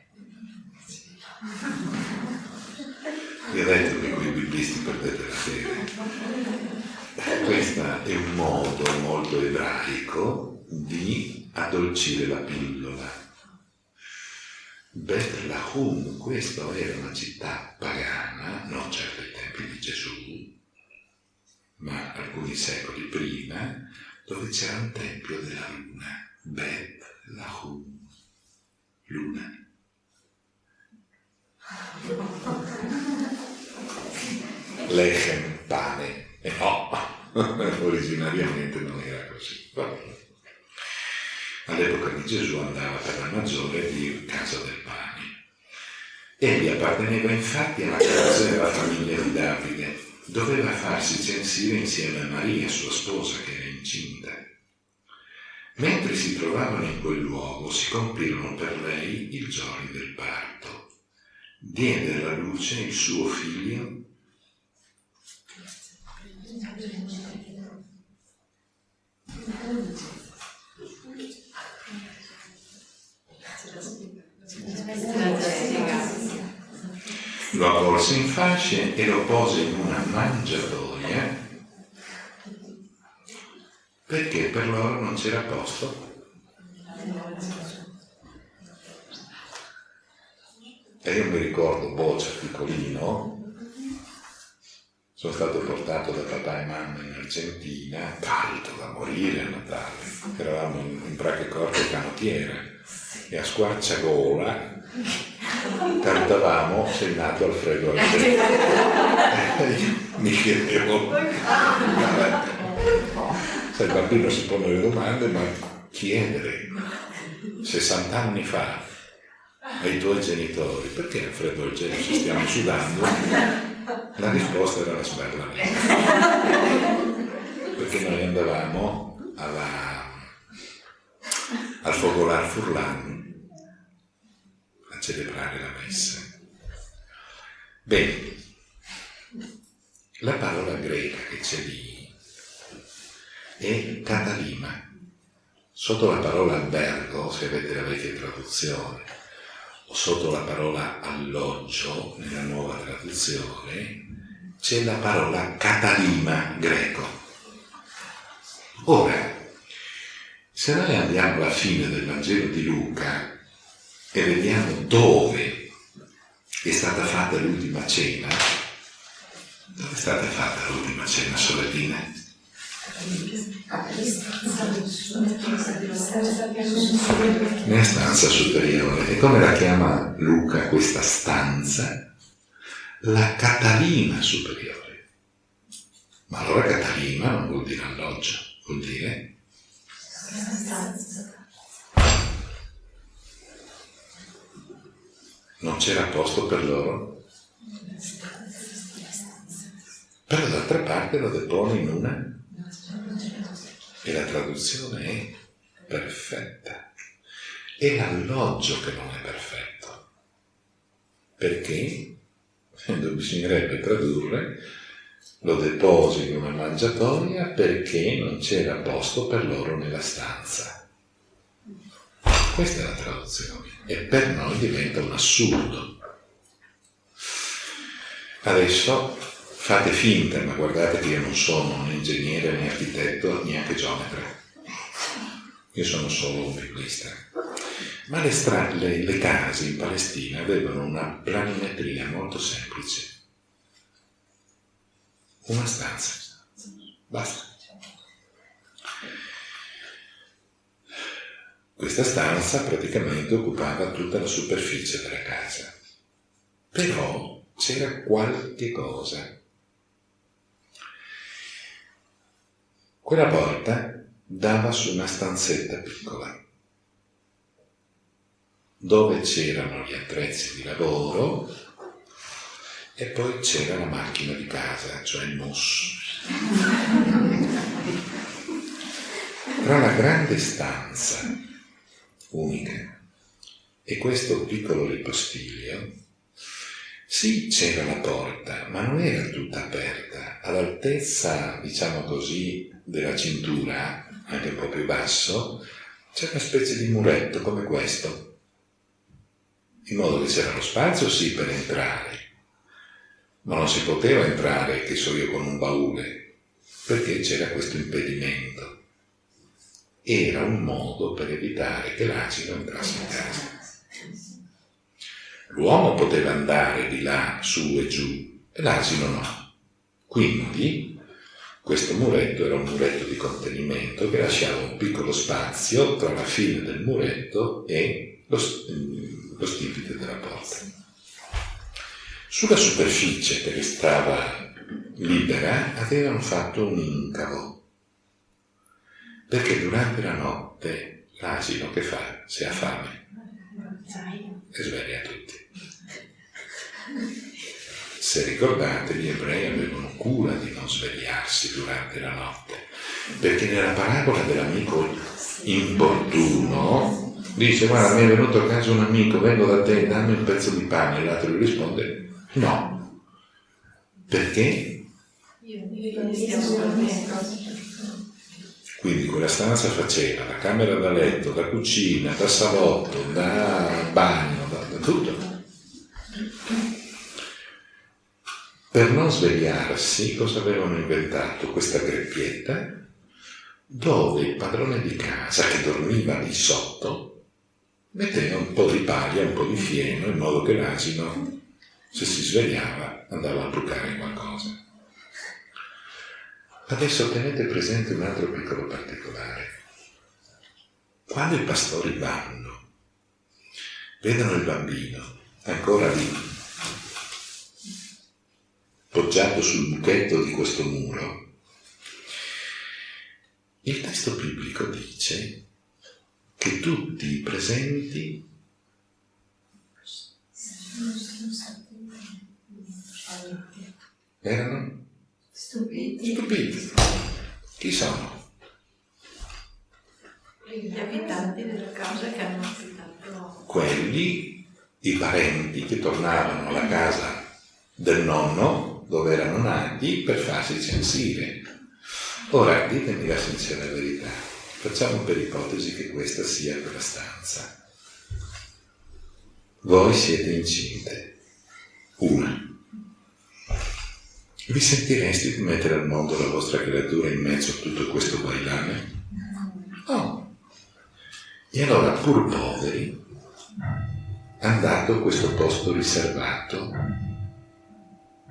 Vi ho detto che qui i biblisti perdete la fede. Questo è un modo molto ebraico di addolcire la pillola. Bethlehem, questa era una città pagana, non certo ai tempi di Gesù, ma alcuni secoli prima, dove c'era un tempio della luna, Bet Lahum, luna. Lechem, pane, e no, (laughs) originariamente non era così. All'epoca di Gesù andava per la maggiore di Casa del Pane. Egli apparteneva infatti alla casa della famiglia di Davide doveva farsi censire insieme a Maria, sua sposa, che era incinta. Mentre si trovavano in quel luogo, si compirono per lei i giorni del parto. Diede alla luce il suo figlio lo avvolse in fasce e lo pose in una mangiatoia perché per loro non c'era posto. E io mi ricordo Boccia piccolino, sono stato portato da papà e mamma in Argentina, caldo da morire a Natale, eravamo in, in Brachecorte canottiera e a squarciagola cantavamo sei nato Alfredo Alfredo (laughs) mi chiedevo sai il bambino si pone le domande ma chiedere 60 anni fa ai tuoi genitori perché Alfredo Alfredo ci stiamo sudando la risposta era la sberla perché noi andavamo alla, al Fogolar Furlan celebrare la messa. Bene, la parola greca che c'è lì è catalima. Sotto la parola albergo, se avete la vecchia traduzione, sotto la parola alloggio, nella nuova traduzione, c'è la parola catalima greco. Ora, se noi andiamo alla fine del Vangelo di Luca, e vediamo dove è stata fatta l'ultima cena. Dove è stata fatta l'ultima cena, sorellina? Nella stanza superiore. E come la chiama Luca questa stanza? La Catalina superiore. Ma allora Catalina non vuol dire alloggio, vuol dire non c'era posto per loro. Però d'altra parte lo depone in una e la traduzione è perfetta. È l'alloggio che non è perfetto. Perché? Bisognerebbe tradurre lo deposi in una mangiatoia perché non c'era posto per loro nella stanza. Questa è la traduzione e per noi diventa un assurdo. Adesso fate finta, ma guardate che io non sono un ingegnere né architetto, neanche geometra. Io sono solo un biblista. Ma le, le, le case in Palestina avevano una planimetria molto semplice. Una stanza. Basta. Questa stanza praticamente occupava tutta la superficie della casa. Però c'era qualche cosa. Quella porta dava su una stanzetta piccola dove c'erano gli attrezzi di lavoro e poi c'era la macchina di casa, cioè il mus. Tra la grande stanza unica e questo piccolo ripostiglio, sì c'era la porta, ma non era tutta aperta, all'altezza, diciamo così, della cintura, anche un po' più basso, c'era una specie di muretto come questo, in modo che c'era lo spazio sì per entrare, ma non si poteva entrare, che so io, con un baule, perché c'era questo impedimento. Era un modo per evitare che l'asino entrasse in casa. L'uomo poteva andare di là, su e giù, e l'asino no. Quindi questo muretto era un muretto di contenimento che lasciava un piccolo spazio tra la fine del muretto e lo, lo stipite della porta. Sulla superficie che restava libera avevano fatto un incavo, perché durante la notte l'asino che fa se ha fame e sveglia tutti. Se ricordate, gli ebrei avevano cura di non svegliarsi durante la notte, perché nella parabola dell'amico importuno dice guarda mi è venuto a casa un amico, vengo da te, dammi un pezzo di pane, e l'altro gli risponde no. Perché? Quindi quella stanza faceva da camera da letto, da cucina, da salotto, da bagno, da, da tutto. Per non svegliarsi, cosa avevano inventato? Questa greppietta dove il padrone di casa che dormiva lì sotto metteva un po' di paglia, un po' di fieno, in modo che l'asino, se si svegliava, andava a brucare qualcosa. Adesso tenete presente un altro piccolo particolare. Quando i pastori vanno, vedono il bambino ancora lì, poggiato sul buchetto di questo muro, il testo biblico dice che tutti i presenti erano
Stupiti.
stupiti. Chi sono?
Gli abitanti della casa che hanno affittato.
Quelli, i parenti che tornavano alla casa del nonno dove erano nati per farsi censire. Ora ditemi la sincera verità Facciamo per ipotesi che questa sia quella stanza. Voi siete incinte. Una. Vi sentireste di mettere al mondo la vostra creatura in mezzo a tutto questo bailame? No. E allora, pur poveri, hanno dato questo posto riservato,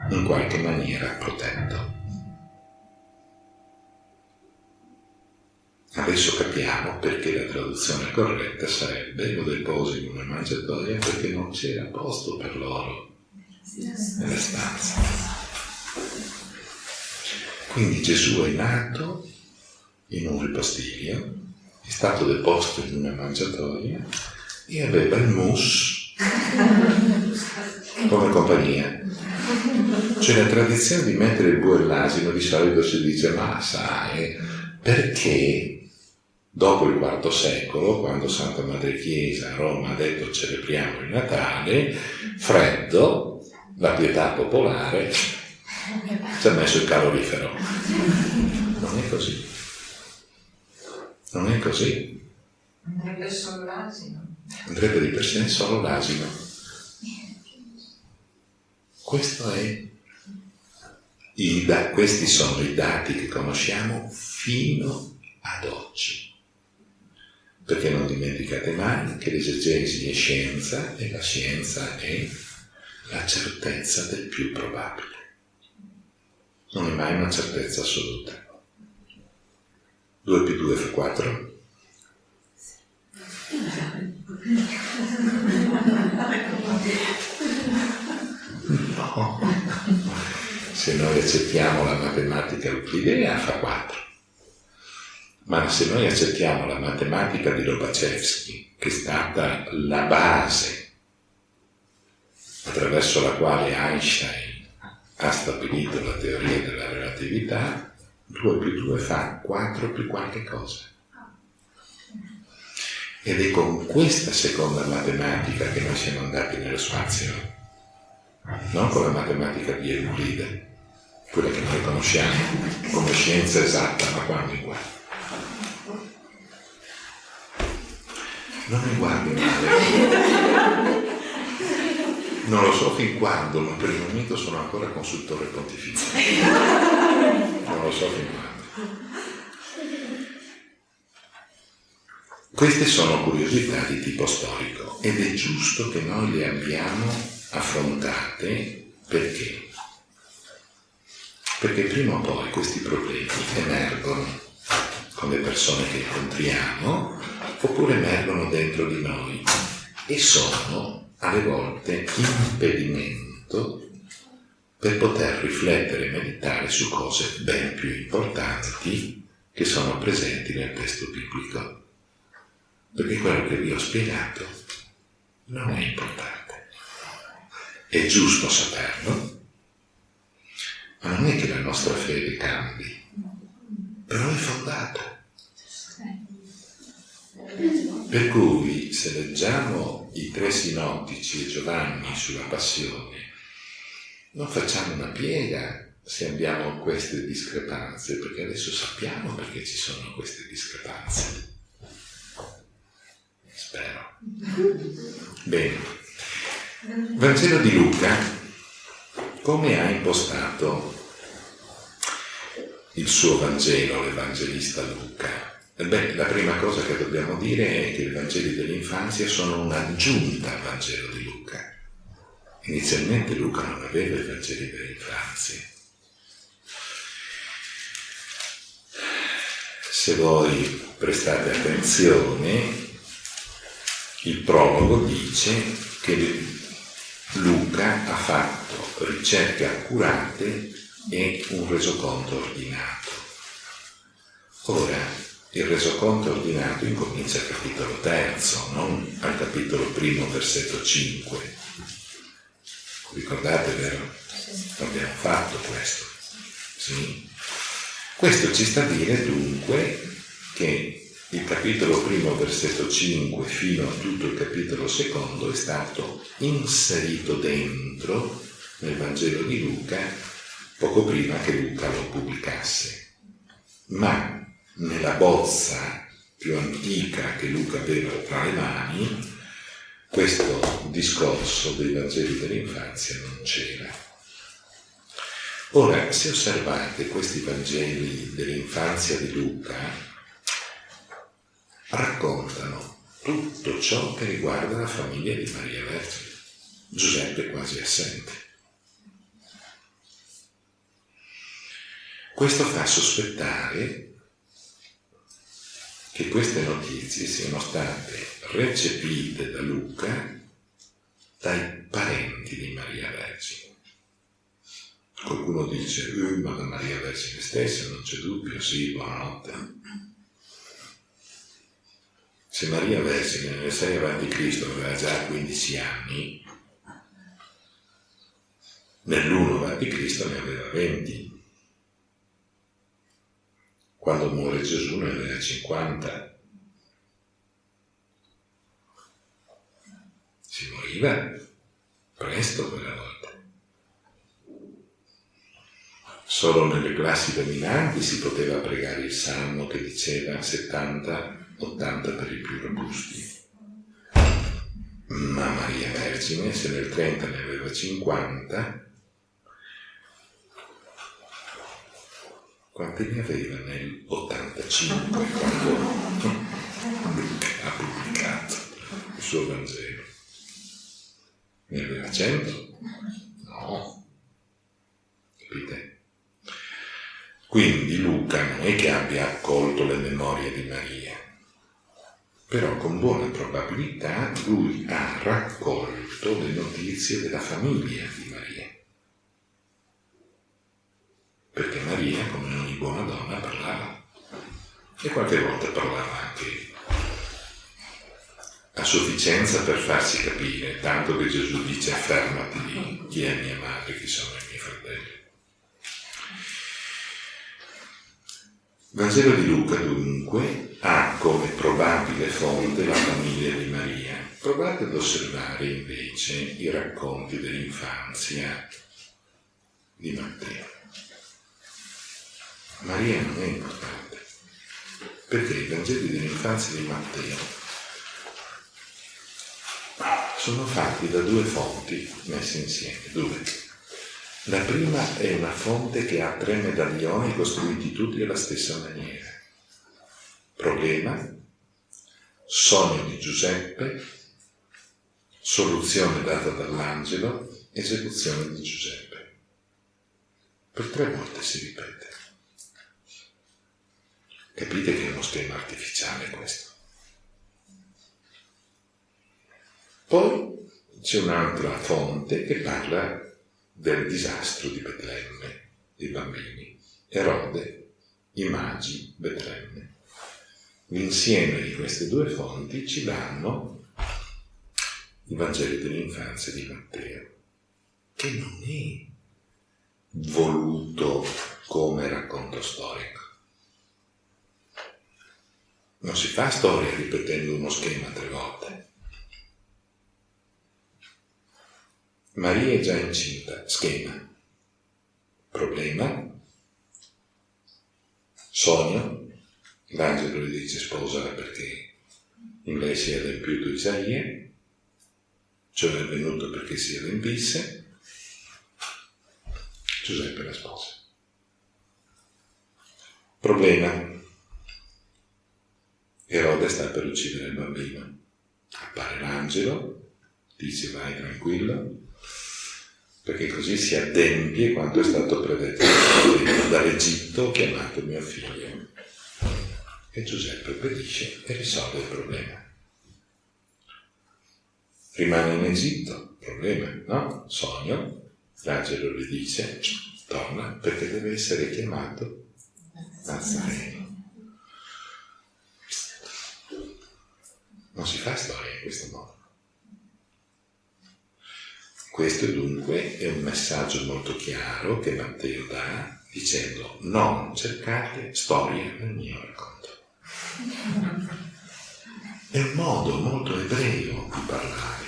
in qualche maniera protetto. Adesso capiamo perché la traduzione corretta sarebbe lo deposi in una mangiatoia perché non c'era posto per loro nella stanza. Quindi Gesù è nato in un ripostiglio, è stato deposto in una mangiatoia e aveva il mus (laughs) come compagnia. C'è la tradizione di mettere il bue e l'asino, di solito si dice ma sai, perché Dopo il IV secolo, quando Santa Madre Chiesa a Roma ha detto celebriamo il Natale, freddo, la pietà popolare ci ha messo il calorifero. Non è così. Non è così.
Andrebbe solo l'asino.
Andrebbe di per sé solo l'asino. Questo è Da- questi sono i dati che conosciamo fino ad oggi. Perché non dimenticate mai che l'esegesi è scienza e la scienza è la certezza del più probabile. Non è mai una certezza assoluta. 2 più 2 fa 4? (laughs) Se noi accettiamo la matematica euclidea fa 4. Ma se noi accettiamo la matematica di Lobachevsky, che è stata la base attraverso la quale Einstein ha stabilito la teoria della relatività, 2 più 2 fa 4 più qualche cosa. Ed è con questa seconda matematica che noi siamo andati nello spazio, non con la matematica di Euclide, quella che noi conosciamo come scienza esatta, ma quando in qua. Non mi guardi male. Non lo so fin quando, ma per il momento sono ancora consultore pontifizio. Non lo so fin quando. Queste sono curiosità di tipo storico ed è giusto che noi le abbiamo affrontate perché? Perché prima o poi questi problemi emergono con le persone che incontriamo oppure emergono dentro di noi e sono alle volte impedimento per poter riflettere e meditare su cose ben più importanti che sono presenti nel testo biblico. Perché quello che vi ho spiegato non è importante. È giusto saperlo, ma non è che la nostra fede cambi, però è fondata. Per cui se leggiamo i tre sinottici e Giovanni sulla passione, non facciamo una piega se abbiamo queste discrepanze, perché adesso sappiamo perché ci sono queste discrepanze. Spero. Bene. Vangelo di Luca, come ha impostato il suo Vangelo, l'Evangelista Luca? Beh, la prima cosa che dobbiamo dire è che i Vangeli dell'infanzia sono un'aggiunta al Vangelo di Luca. Inizialmente Luca non aveva i Vangeli dell'infanzia. Se voi prestate attenzione, il prologo dice che Luca ha fatto ricerche accurate e un resoconto ordinato. Ora, il resoconto ordinato incomincia al capitolo terzo, non al capitolo primo, versetto 5. Ricordate, vero? Abbiamo fatto questo. Sì? Questo ci sta a dire dunque che il capitolo primo, versetto 5, fino a tutto il capitolo secondo è stato inserito dentro nel Vangelo di Luca poco prima che Luca lo pubblicasse. Ma nella bozza più antica che Luca aveva tra le mani, questo discorso dei Vangeli dell'infanzia non c'era. Ora, se osservate questi Vangeli dell'infanzia di Luca, raccontano tutto ciò che riguarda la famiglia di Maria Vergine. Giuseppe è quasi assente. Questo fa sospettare che queste notizie siano state recepite da Luca dai parenti di Maria Vergine. Qualcuno dice, uh, ma da Maria Vergine stessa non c'è dubbio, sì, buonanotte. Se Maria Vergine nel 6 avanti Cristo aveva già 15 anni, nell'1 avanti Cristo ne aveva 20 quando muore Gesù ne aveva 50. Si moriva presto quella volta. Solo nelle classi dominanti si poteva pregare il salmo che diceva 70-80 per i più robusti. Ma Maria Vergine, se nel 30 ne aveva 50, quanti ne aveva nel 85 quando ha pubblicato il suo Vangelo? Ne aveva 100? No. Capite? Quindi Luca non è che abbia accolto le memorie di Maria, però con buona probabilità lui ha raccolto le notizie della famiglia di Maria. Perché Maria, come ogni buona donna, parlava. E qualche volta parlava anche a sufficienza per farsi capire, tanto che Gesù dice affermati chi è mia madre, chi sono Vangelo di Luca dunque ha come probabile fonte la famiglia di Maria. Provate ad osservare invece i racconti dell'infanzia di Matteo. Maria non è importante, perché i Vangeli dell'infanzia di Matteo sono fatti da due fonti messe insieme, due. La prima è una fonte che ha tre medaglioni costruiti tutti alla stessa maniera. Problema, sogno di Giuseppe, soluzione data dall'angelo, esecuzione di Giuseppe. Per tre volte si ripete. Capite che è uno schema artificiale questo. Poi c'è un'altra fonte che parla del disastro di Betlemme, i bambini, Erode, i magi, Betlemme. L'insieme di queste due fonti ci danno il Vangelo dell'infanzia di Matteo, che non è voluto come racconto storico. Non si fa storia ripetendo uno schema tre volte. Maria è già incinta, schema. Problema. Sogno. L'angelo le dice sposala perché in lei si è adempiuto Isaia, cioè è venuto perché si adempisse. Giuseppe la sposa. Problema. Erode sta per uccidere il bambino. Appare l'angelo, dice vai tranquillo, perché così si adempie quanto è stato predetto dall'Egitto chiamato mio figlio. E Giuseppe obbedisce e risolve il problema. Rimane in Egitto, problema, no? Sogno, l'angelo gli dice, torna perché deve essere chiamato Nazareno. Non si fa storia in questo modo. Questo dunque è un messaggio molto chiaro che Matteo dà dicendo non cercate storie nel mio racconto. È un modo molto ebreo di parlare.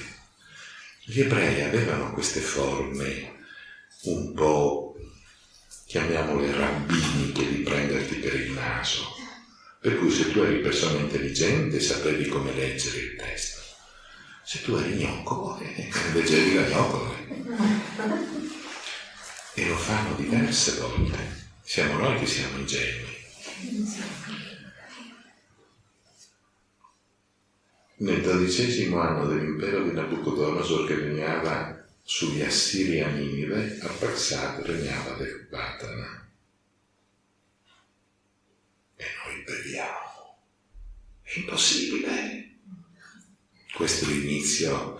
Gli ebrei avevano queste forme un po', chiamiamole rabbiniche, di prenderti per il naso. Per cui se tu eri persona intelligente sapevi come leggere il testo se tu eri gnocco, eh, leggevi la gnocco. E lo fanno diverse volte. Siamo noi che siamo ingenui. Nel dodicesimo anno dell'impero di Nabucodonosor che regnava sugli Assiri a Ninive, a Parsat regnava Ecbatana. E noi beviamo. È impossibile. Questo è l'inizio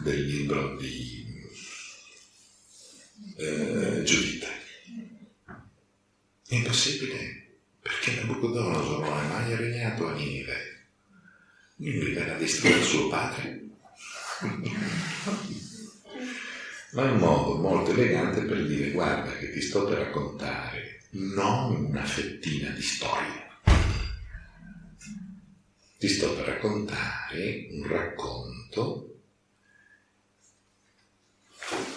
del libro di eh, Giuditta. È impossibile, perché Nabucodonosor non è mai regnato a Ninive. Ninive era distrutto suo padre. Ma è un modo molto elegante per dire guarda che ti sto per raccontare non una fettina di storia, ti sto per raccontare un racconto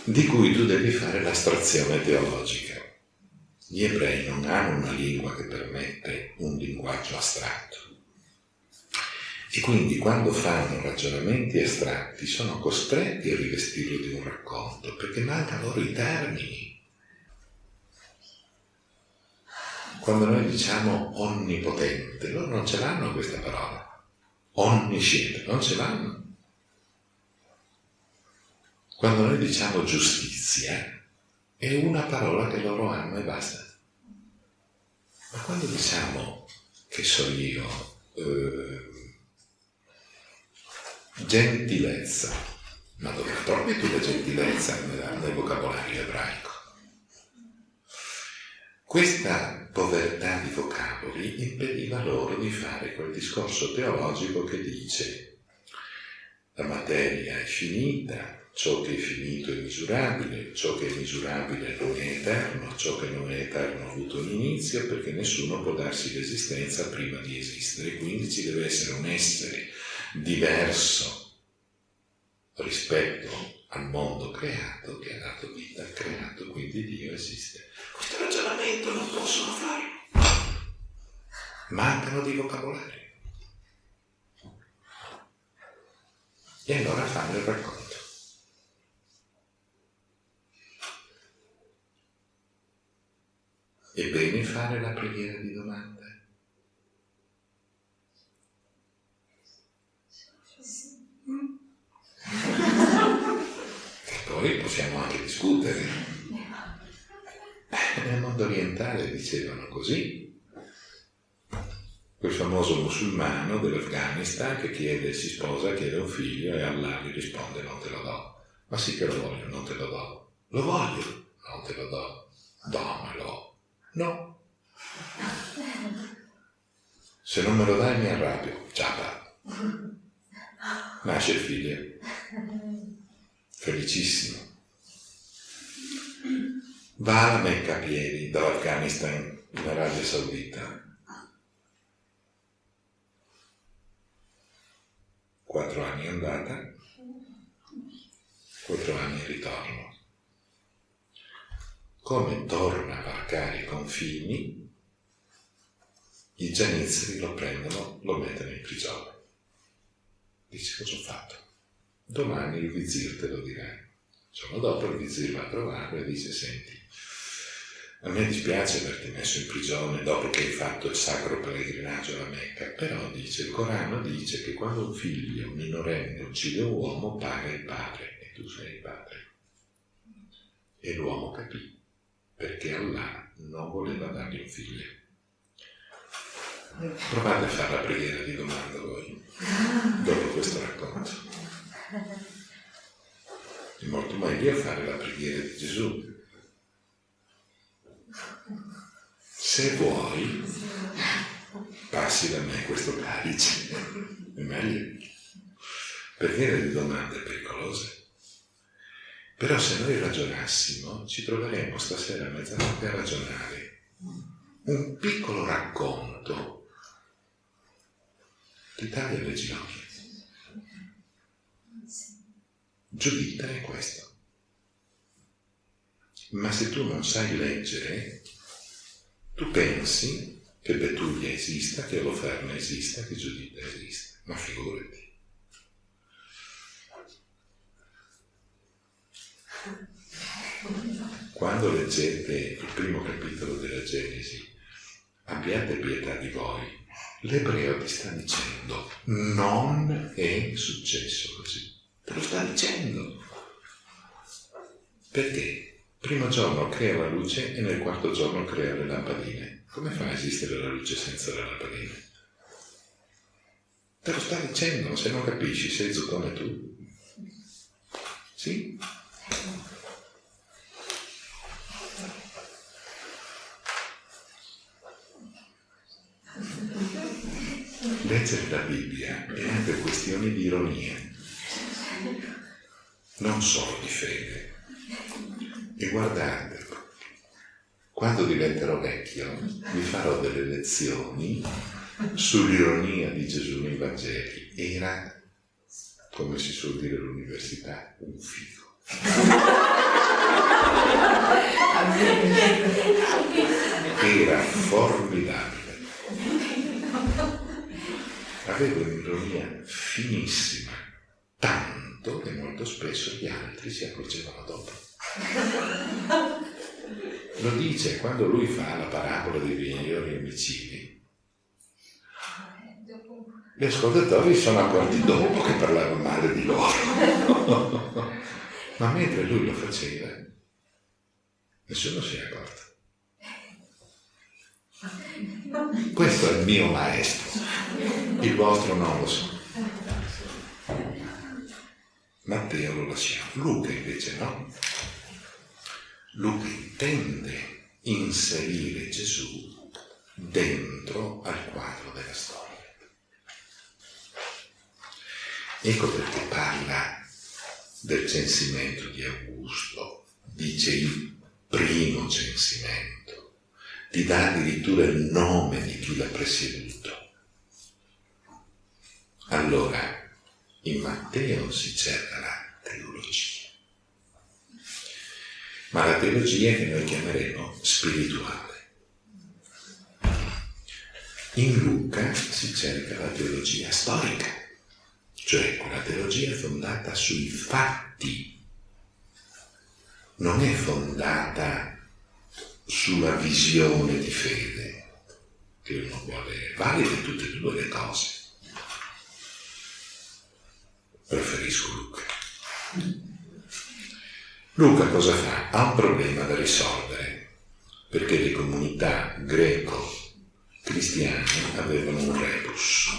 di cui tu devi fare l'astrazione teologica. Gli ebrei non hanno una lingua che permette un linguaggio astratto. E quindi quando fanno ragionamenti astratti sono costretti a rivestirlo di un racconto, perché mancano loro i termini. quando noi diciamo onnipotente, loro non ce l'hanno questa parola. Onnisciente, non ce l'hanno. Quando noi diciamo giustizia, è una parola che loro hanno e basta. Ma quando diciamo, che so io, eh, gentilezza, ma dove trovi tu la gentilezza nel, nel vocabolario ebraico? Questa povertà di vocaboli impediva loro di fare quel discorso teologico che dice la materia è finita, ciò che è finito è misurabile, ciò che è misurabile non è eterno, ciò che non è eterno ha avuto un inizio perché nessuno può darsi l'esistenza prima di esistere, quindi ci deve essere un essere diverso rispetto al mondo creato che ha dato vita al creato, quindi Dio esiste. Questo ragionamento non possono farlo. Mancano di vocabolari. E allora fanno il racconto. È bene fare la preghiera di domande. E poi possiamo anche discutere. Nel mondo orientale dicevano così. Quel famoso musulmano dell'Afghanistan che chiede, si sposa, chiede un figlio e Allah gli risponde non te lo do. Ma sì che lo voglio, non te lo do. Lo voglio, non te lo do. Dammelo. No. Se non me lo dai mi arrabbio. Ciapa. Nasce il figlio. Felicissimo va alla Mecca a piedi dall'Afghanistan in Arabia Saudita. Quattro anni andata, quattro anni ritorno. Come torna a varcare i confini, i gianizzeri lo prendono, lo mettono in prigione. Dice cosa ho fatto? Domani il vizir te lo dirà. Il giorno dopo il vizir va a trovarlo e dice senti, a me dispiace averti messo in prigione dopo che hai fatto il sacro pellegrinaggio alla Mecca, però dice, il Corano dice che quando un figlio minorenne uccide un uomo paga il padre e tu sei il padre. E l'uomo capì, perché Allah non voleva dargli un figlio. Provate a fare la preghiera di domanda voi, dopo questo racconto. È molto meglio fare la preghiera di Gesù, se vuoi, passi da me questo calice, è meglio, perché le domande pericolose. Però se noi ragionassimo, ci troveremmo stasera a mezzanotte a ragionare. Un piccolo racconto. d'Italia del ginocchio. Giudita è questo. Ma se tu non sai leggere, tu pensi che Betulia esista, che Oloferna esista, che Giuditta esista, ma figurati. Quando leggete il primo capitolo della Genesi, abbiate pietà di voi, l'ebreo ti sta dicendo non è successo così, te lo sta dicendo. Perché? Primo giorno crea la luce e nel quarto giorno crea le lampadine. Come fa a esistere la luce senza le lampadine? Te lo sta dicendo, se non capisci, sei zuccone tu. Sì? Leggere la Bibbia è anche questione di ironia, non solo di fede. E guardate, quando diventerò vecchio vi farò delle lezioni sull'ironia di Gesù nei Vangeli. Era, come si suol dire all'università, un figo. Era formidabile. Aveva un'ironia finissima, tanto che molto spesso gli altri si accorgevano dopo. (laughs) Lo dice quando lui fa la parabola dei vignaioli imbecilli. Gli ascoltatori sono accorti dopo che parlava male di loro. (laughs) Ma mentre lui lo faceva, nessuno si è accorto. Questo è il mio maestro, il vostro non lo so. Matteo lo lasciamo, Luca invece no. Luca intende inserire Gesù dentro al quadro della storia. Ecco perché parla del censimento di Augusto, dice il primo censimento ti dà addirittura il nome di chi l'ha presieduto. Allora, in Matteo si cerca la teologia, ma la teologia che noi chiameremo spirituale. In Luca si cerca la teologia storica, cioè quella teologia fondata sui fatti, non è fondata sulla visione di fede che uno avere. Valide tutte e due le cose. Preferisco Luca. Luca cosa fa? Ha un problema da risolvere, perché le comunità greco-cristiane avevano un rebus.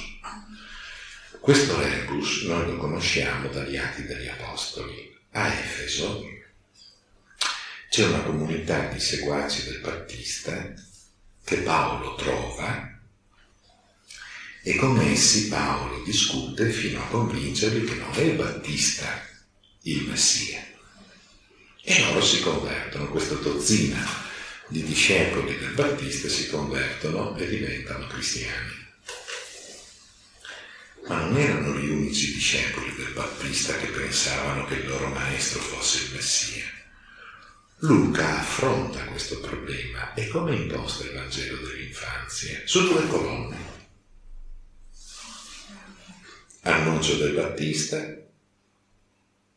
Questo rebus noi lo conosciamo dagli Atti degli Apostoli. A Efeso c'è una comunità di seguaci del Battista che Paolo trova e con essi Paolo discute fino a convincerli che non è il Battista il Messia. E loro si convertono, questa dozzina di discepoli del Battista si convertono e diventano cristiani. Ma non erano gli unici discepoli del Battista che pensavano che il loro maestro fosse il Messia. Luca affronta questo problema e come imposta il Vangelo dell'infanzia? Su due colonne. Annuncio del Battista,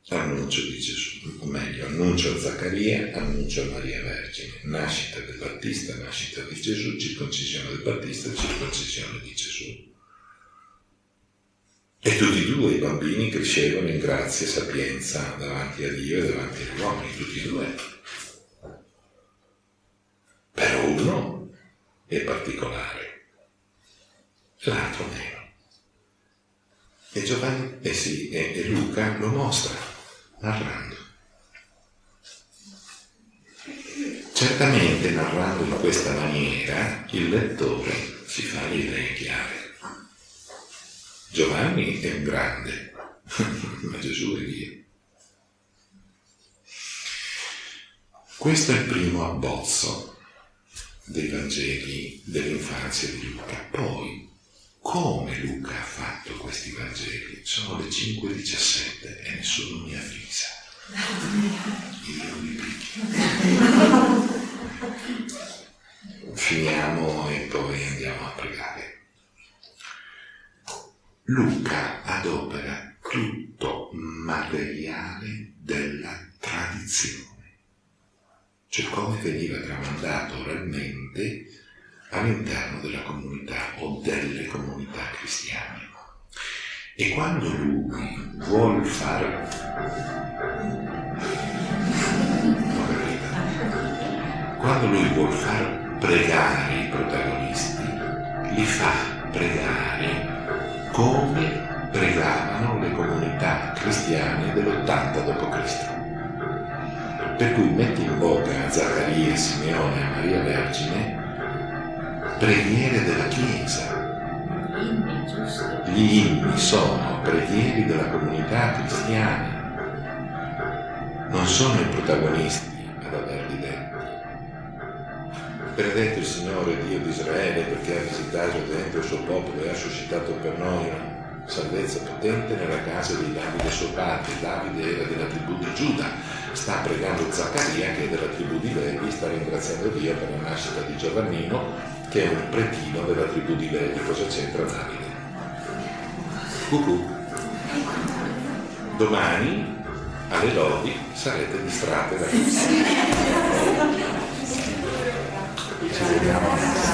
annuncio di Gesù, o meglio, annuncio a Zaccaria, annuncio a Maria Vergine, nascita del Battista, nascita di Gesù, circoncisione del Battista, circoncisione di Gesù. E tutti e due i bambini crescevano in grazia e sapienza davanti a Dio e davanti agli uomini, tutti e due. Però uno è particolare, l'altro meno. E Giovanni, eh sì, e, Luca lo mostra, narrando. Certamente narrando in questa maniera il lettore si fa le idee chiare. Giovanni è un grande, (laughs) ma Gesù è Dio. Questo è il primo abbozzo dei Vangeli dell'infanzia di Luca. Poi, come Luca ha fatto questi Vangeli? Sono le 5.17 e nessuno mi avvisa. Io mi picchio. Finiamo e poi andiamo a pregare. Luca adopera tutto materiale della tradizione, cioè come veniva tramandato oralmente all'interno della comunità o delle comunità cristiane. E quando lui vuole fare... Quando lui vuole far pregare i protagonisti, li fa pregare come pregavano le comunità cristiane dell'80 d.C. Per cui metti in bocca a Zaccaria, Simeone e Maria Vergine preghiere della Chiesa. Gli inni sono preghiere della comunità cristiana, non sono i protagonisti ad averli detti. Benedetto il Signore Dio di Israele perché ha visitato dentro il suo popolo e ha suscitato per noi una salvezza potente nella casa di Davide suo padre. Davide era della tribù di Giuda, sta pregando Zaccaria che è della tribù di Levi, sta ringraziando Dio per la nascita di Giovannino che è un pretino della tribù di Levi. Cosa c'entra Davide? Cucù. Domani alle lodi sarete distratte da (laughs) questo. Ci vediamo.